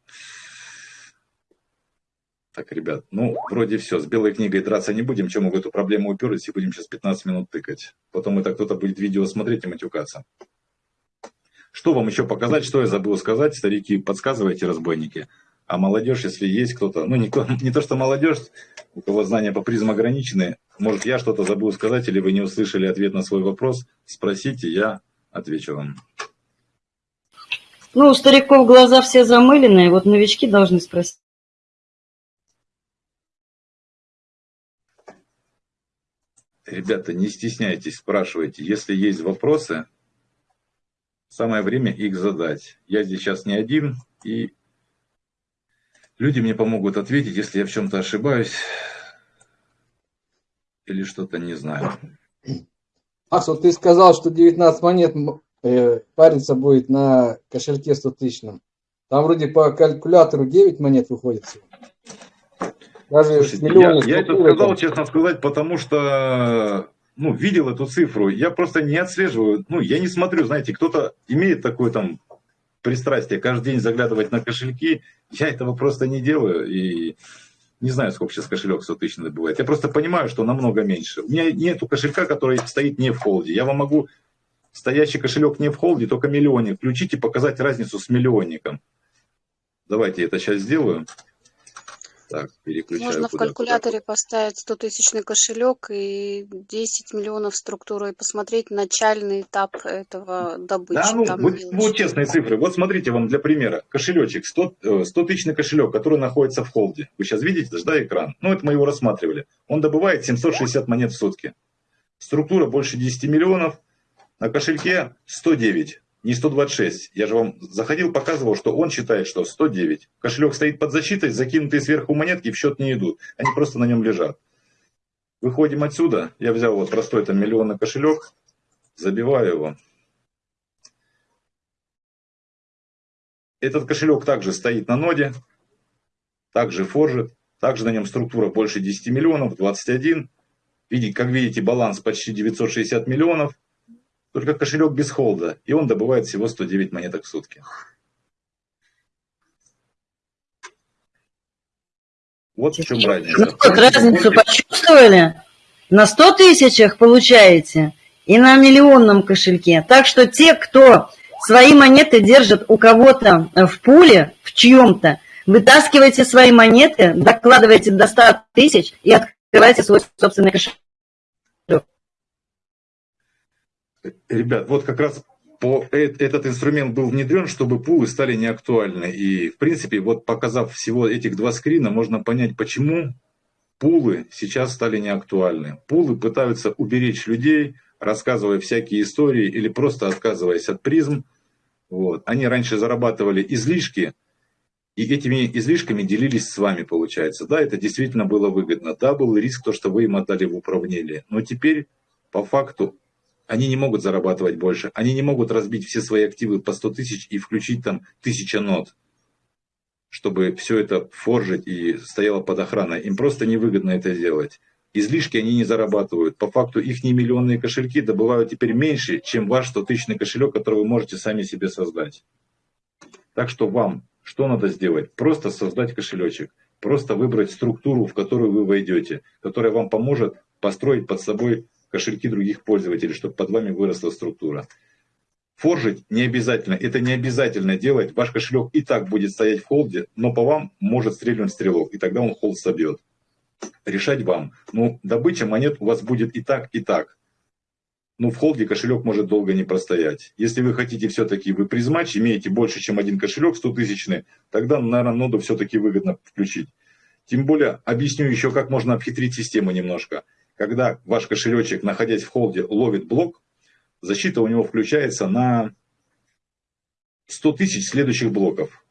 Так, ребят, ну, вроде все. С белой книгой драться не будем. Чем мы в эту проблему уперлись, и будем сейчас 15 минут тыкать. Потом это кто-то будет видео смотреть и матюкаться. Что вам еще показать, что я забыл сказать, старики, подсказывайте, разбойники. А молодежь, если есть кто-то, ну не, кто- (laughs) не то, что молодежь, у кого знания по призм ограничены, может я что-то забыл сказать, или вы не услышали ответ на свой вопрос, спросите, я отвечу вам. Ну, у стариков глаза все замыленные, вот новички должны спросить. Ребята, не стесняйтесь, спрашивайте. Если есть вопросы, самое время их задать. Я здесь сейчас не один, и люди мне помогут ответить, если я в чем-то ошибаюсь или что-то не знаю. Макс, вот ты сказал, что 19 монет э, париться будет на кошельке 100 тысячном. Там вроде по калькулятору 9 монет выходит. всего. Даже Слушайте, я, я это сказал, там. честно сказать, потому что ну, видел эту цифру. Я просто не отслеживаю. Ну, я не смотрю, знаете, кто-то имеет такое там пристрастие каждый день заглядывать на кошельки. Я этого просто не делаю. И не знаю, сколько сейчас кошелек 100 тысяч бывает. Я просто понимаю, что намного меньше. У меня нету кошелька, который стоит не в холде. Я вам могу стоящий кошелек не в холде, только миллионник. Включить и показать разницу с миллионником. Давайте я это сейчас сделаю. Так, переключаю Можно в калькуляторе поставить 100 тысячный кошелек и 10 миллионов структуру и посмотреть начальный этап этого добычи. Да, ну, Там вот, мелочи. вот честные цифры. Вот смотрите вам для примера. Кошелечек, 100, э, 100 тысячный кошелек, который находится в холде. Вы сейчас видите, да, экран? Ну, это мы его рассматривали. Он добывает 760 монет в сутки. Структура больше 10 миллионов. На кошельке 109, не 126. Я же вам заходил, показывал, что он считает, что 109. Кошелек стоит под защитой, закинутые сверху монетки в счет не идут. Они просто на нем лежат. Выходим отсюда. Я взял вот простой там миллионный кошелек, забиваю его. Этот кошелек также стоит на ноде, также форжит, также на нем структура больше 10 миллионов, 21. Видите, как видите, баланс почти 960 миллионов. Только кошелек без холда, и он добывает всего 109 монеток в сутки. Вот в чем Ну, разница. как разницу почувствовали? На 100 тысячах получаете и на миллионном кошельке. Так что те, кто свои монеты держит у кого-то в пуле, в чьем-то, вытаскивайте свои монеты, докладывайте до 100 тысяч и открывайте свой собственный кошелек. Ребят, вот как раз по, этот инструмент был внедрен, чтобы пулы стали неактуальны. И, в принципе, вот показав всего этих два скрина, можно понять, почему пулы сейчас стали неактуальны. Пулы пытаются уберечь людей, рассказывая всякие истории или просто отказываясь от призм. Вот. Они раньше зарабатывали излишки, и этими излишками делились с вами, получается. Да, это действительно было выгодно. Да, был риск, то, что вы им отдали в управление. Но теперь, по факту, они не могут зарабатывать больше. Они не могут разбить все свои активы по 100 тысяч и включить там тысяча нот, чтобы все это форжить и стояло под охраной. Им просто невыгодно это делать. Излишки они не зарабатывают. По факту их миллионные кошельки добывают теперь меньше, чем ваш 100 тысячный кошелек, который вы можете сами себе создать. Так что вам что надо сделать? Просто создать кошелечек. Просто выбрать структуру, в которую вы войдете, которая вам поможет построить под собой кошельки других пользователей, чтобы под вами выросла структура. Форжить не обязательно. Это не обязательно делать. Ваш кошелек и так будет стоять в холде, но по вам может стрельнуть стрелок, и тогда он холд собьет. Решать вам. Ну, добыча монет у вас будет и так, и так. Ну, в холде кошелек может долго не простоять. Если вы хотите все-таки, вы призмач, имеете больше, чем один кошелек, 100 тысячный, тогда, наверное, ноду все-таки выгодно включить. Тем более, объясню еще, как можно обхитрить систему немножко. Когда ваш кошелечек, находясь в холде, ловит блок, защита у него включается на 100 тысяч следующих блоков.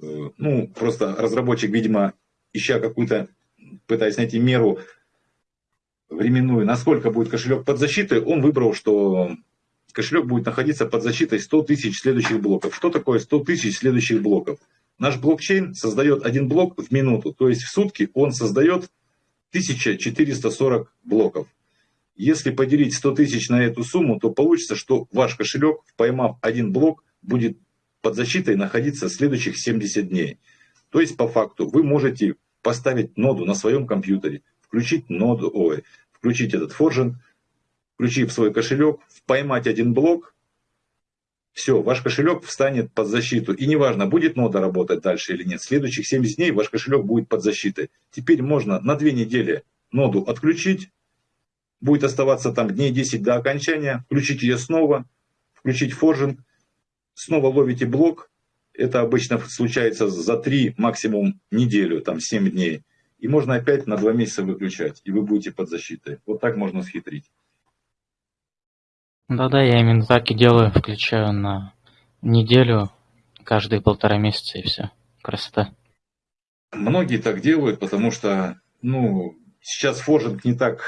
Э, Ну, просто разработчик, видимо, ища какую-то, пытаясь найти меру временную, насколько будет кошелек под защитой, он выбрал, что кошелек будет находиться под защитой 100 тысяч следующих блоков. Что такое 100 тысяч следующих блоков? Наш блокчейн создает один блок в минуту, то есть в сутки он создает 1440 блоков. Если поделить 100 тысяч на эту сумму, то получится, что ваш кошелек, поймав один блок, будет под защитой находиться следующих 70 дней. То есть, по факту, вы можете поставить ноду на своем компьютере, включить ноду, ой, включить этот форжин, включив свой кошелек, поймать один блок, все, ваш кошелек встанет под защиту. И неважно, будет нода работать дальше или нет. Следующих 70 дней ваш кошелек будет под защитой. Теперь можно на две недели ноду отключить. Будет оставаться там дней 10 до окончания. Включить ее снова. Включить форжинг. Снова ловите блок. Это обычно случается за 3, максимум неделю, там 7 дней. И можно опять на 2 месяца выключать. И вы будете под защитой. Вот так можно схитрить. Да-да, я именно так и делаю, включаю на неделю, каждые полтора месяца и все. Красота. Многие так делают, потому что, ну, сейчас форжинг не так...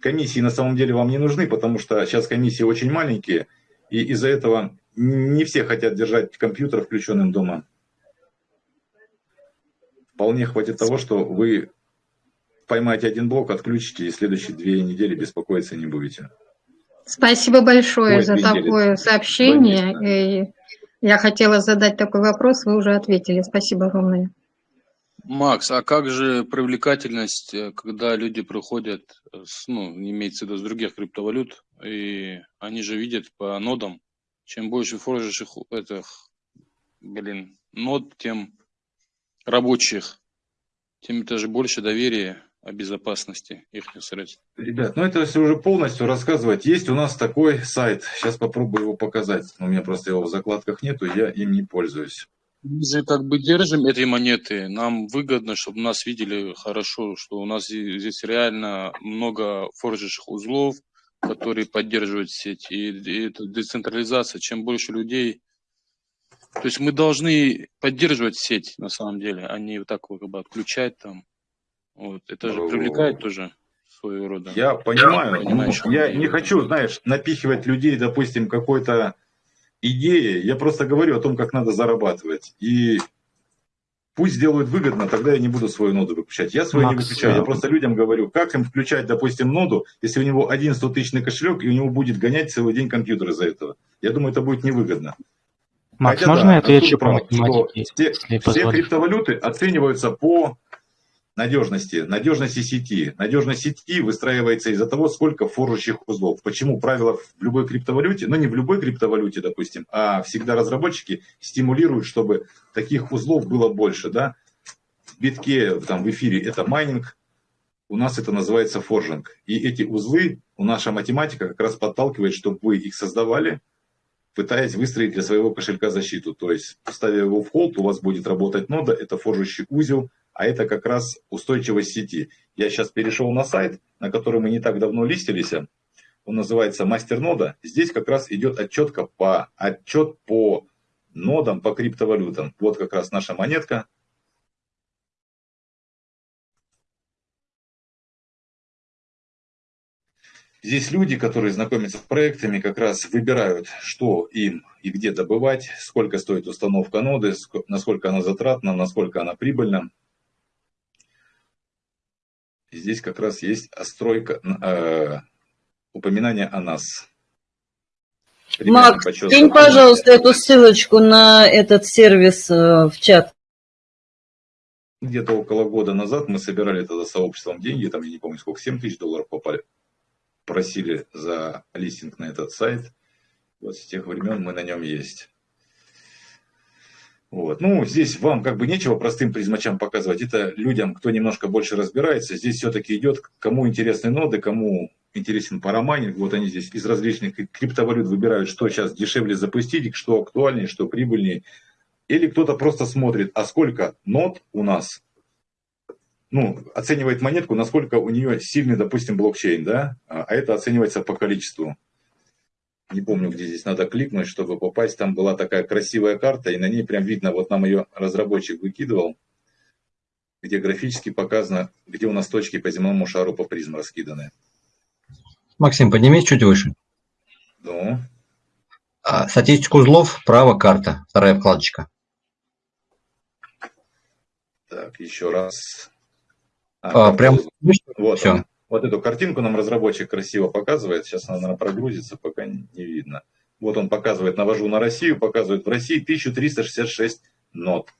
Комиссии на самом деле вам не нужны, потому что сейчас комиссии очень маленькие, и из-за этого не все хотят держать компьютер включенным дома. Вполне хватит того, что вы поймаете один блок, отключите, и следующие две недели беспокоиться не будете. Спасибо большое Ой, за две недели. такое сообщение. И я хотела задать такой вопрос, вы уже ответили. Спасибо огромное. Макс, а как же привлекательность, э, когда люди приходят, э, с, ну, имеется в виду с других криптовалют, и они же видят по нодам, чем больше форжишь их, этих, блин, нод, тем рабочих тем это же больше доверия о безопасности их средств. Ребят, ну это если уже полностью рассказывать, есть у нас такой сайт, сейчас попробую его показать, у меня просто его в закладках нету, я им не пользуюсь. Мы же как бы держим эти монеты, нам выгодно, чтобы нас видели хорошо, что у нас здесь здесь реально много форжевых узлов, которые поддерживают сеть, и, и это децентрализация, чем больше людей, то есть мы должны поддерживать сеть на самом деле, а не вот так вот как бы отключать там. Вот. Это же привлекает тоже своего рода. Я понимаю, Понимаешь, я не хочу, знаешь, напихивать людей, допустим, какой-то идеей, я просто говорю о том, как надо зарабатывать. И пусть сделают выгодно, тогда я не буду свою ноду выключать. Я свою не Макс, выключаю, я а- просто людям говорю, как им включать, допустим, ноду, если у него один 100 тысячный кошелек, и у него будет гонять целый день компьютер из-за этого. Я думаю, это будет невыгодно. Макс, Хотя можно да, я отвечу Артур по прав, что математике, все, все криптовалюты оцениваются по надежности, надежности сети. Надежность сети выстраивается из-за того, сколько форжащих узлов. Почему правило в любой криптовалюте, ну не в любой криптовалюте, допустим, а всегда разработчики стимулируют, чтобы таких узлов было больше. Да? В битке, там, в эфире это майнинг, у нас это называется форжинг. И эти узлы, у наша математика как раз подталкивает, чтобы вы их создавали, пытаясь выстроить для своего кошелька защиту. То есть, ставя его в холд, у вас будет работать нода, это форжущий узел, а это как раз устойчивость сети. Я сейчас перешел на сайт, на который мы не так давно листились. Он называется Мастер Нода. Здесь как раз идет отчетка по, отчет по нодам, по криптовалютам. Вот как раз наша монетка. Здесь люди, которые знакомятся с проектами, как раз выбирают, что им и где добывать, сколько стоит установка ноды, ск- насколько она затратна, насколько она прибыльна. Здесь как раз есть остройка, э, упоминание о нас. Примерно Макс, кинь, пожалуйста, эту ссылочку на этот сервис э, в чат. Где-то около года назад мы собирали тогда сообществом деньги, там я не помню сколько, 7 тысяч долларов попали. Просили за листинг на этот сайт. Вот с тех времен мы на нем есть. Вот. Ну, здесь вам как бы нечего простым призмачам показывать. Это людям, кто немножко больше разбирается. Здесь все-таки идет, кому интересны ноды, кому интересен парамайнинг. Вот они здесь из различных криптовалют выбирают, что сейчас дешевле запустить, что актуальнее, что прибыльнее. Или кто-то просто смотрит, а сколько нод у нас, ну, оценивает монетку, насколько у нее сильный, допустим, блокчейн, да, а это оценивается по количеству. Не помню, где здесь надо кликнуть, чтобы попасть. Там была такая красивая карта, и на ней прям видно, вот нам ее разработчик выкидывал, где графически показано, где у нас точки по земному шару по призм раскиданы. Максим, поднимись чуть выше. Ну, А, статистику узлов, право, карта, вторая вкладочка. так, еще раз. А, А, прям. Вот, Всё. она. Вот эту картинку нам разработчик красиво показывает. Сейчас она, наверное, прогрузится, пока не видно. Вот он показывает, навожу на Россию, показывает в России 1366 нот.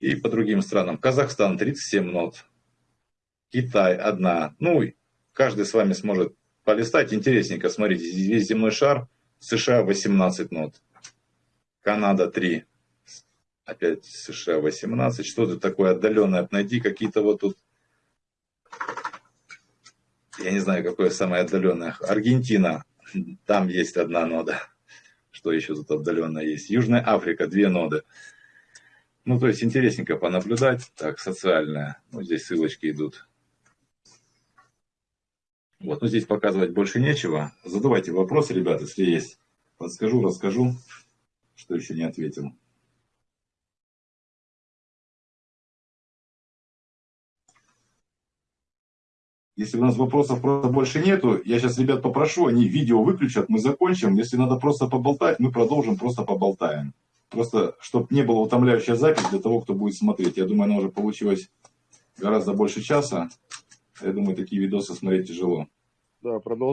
И по другим странам. Казахстан 37 нот. Китай одна. Ну, каждый с вами сможет полистать. Интересненько, смотрите, весь земной шар. США 18 нот. Канада 3. Опять США 18. Что-то такое отдаленное. Найди какие-то вот тут я не знаю, какое самое отдаленное. Аргентина, там есть одна нода. Что еще тут отдаленно есть? Южная Африка, две ноды. Ну, то есть интересненько понаблюдать. Так, социальная. Ну, здесь ссылочки идут. Вот, ну здесь показывать больше нечего. Задавайте вопросы, ребята, если есть. Подскажу, расскажу, что еще не ответил. Если у нас вопросов просто больше нету, я сейчас ребят попрошу, они видео выключат, мы закончим. Если надо просто поболтать, мы продолжим, просто поболтаем. Просто, чтобы не была утомляющая запись для того, кто будет смотреть. Я думаю, она уже получилась гораздо больше часа. Я думаю, такие видосы смотреть тяжело. Да, продолжай.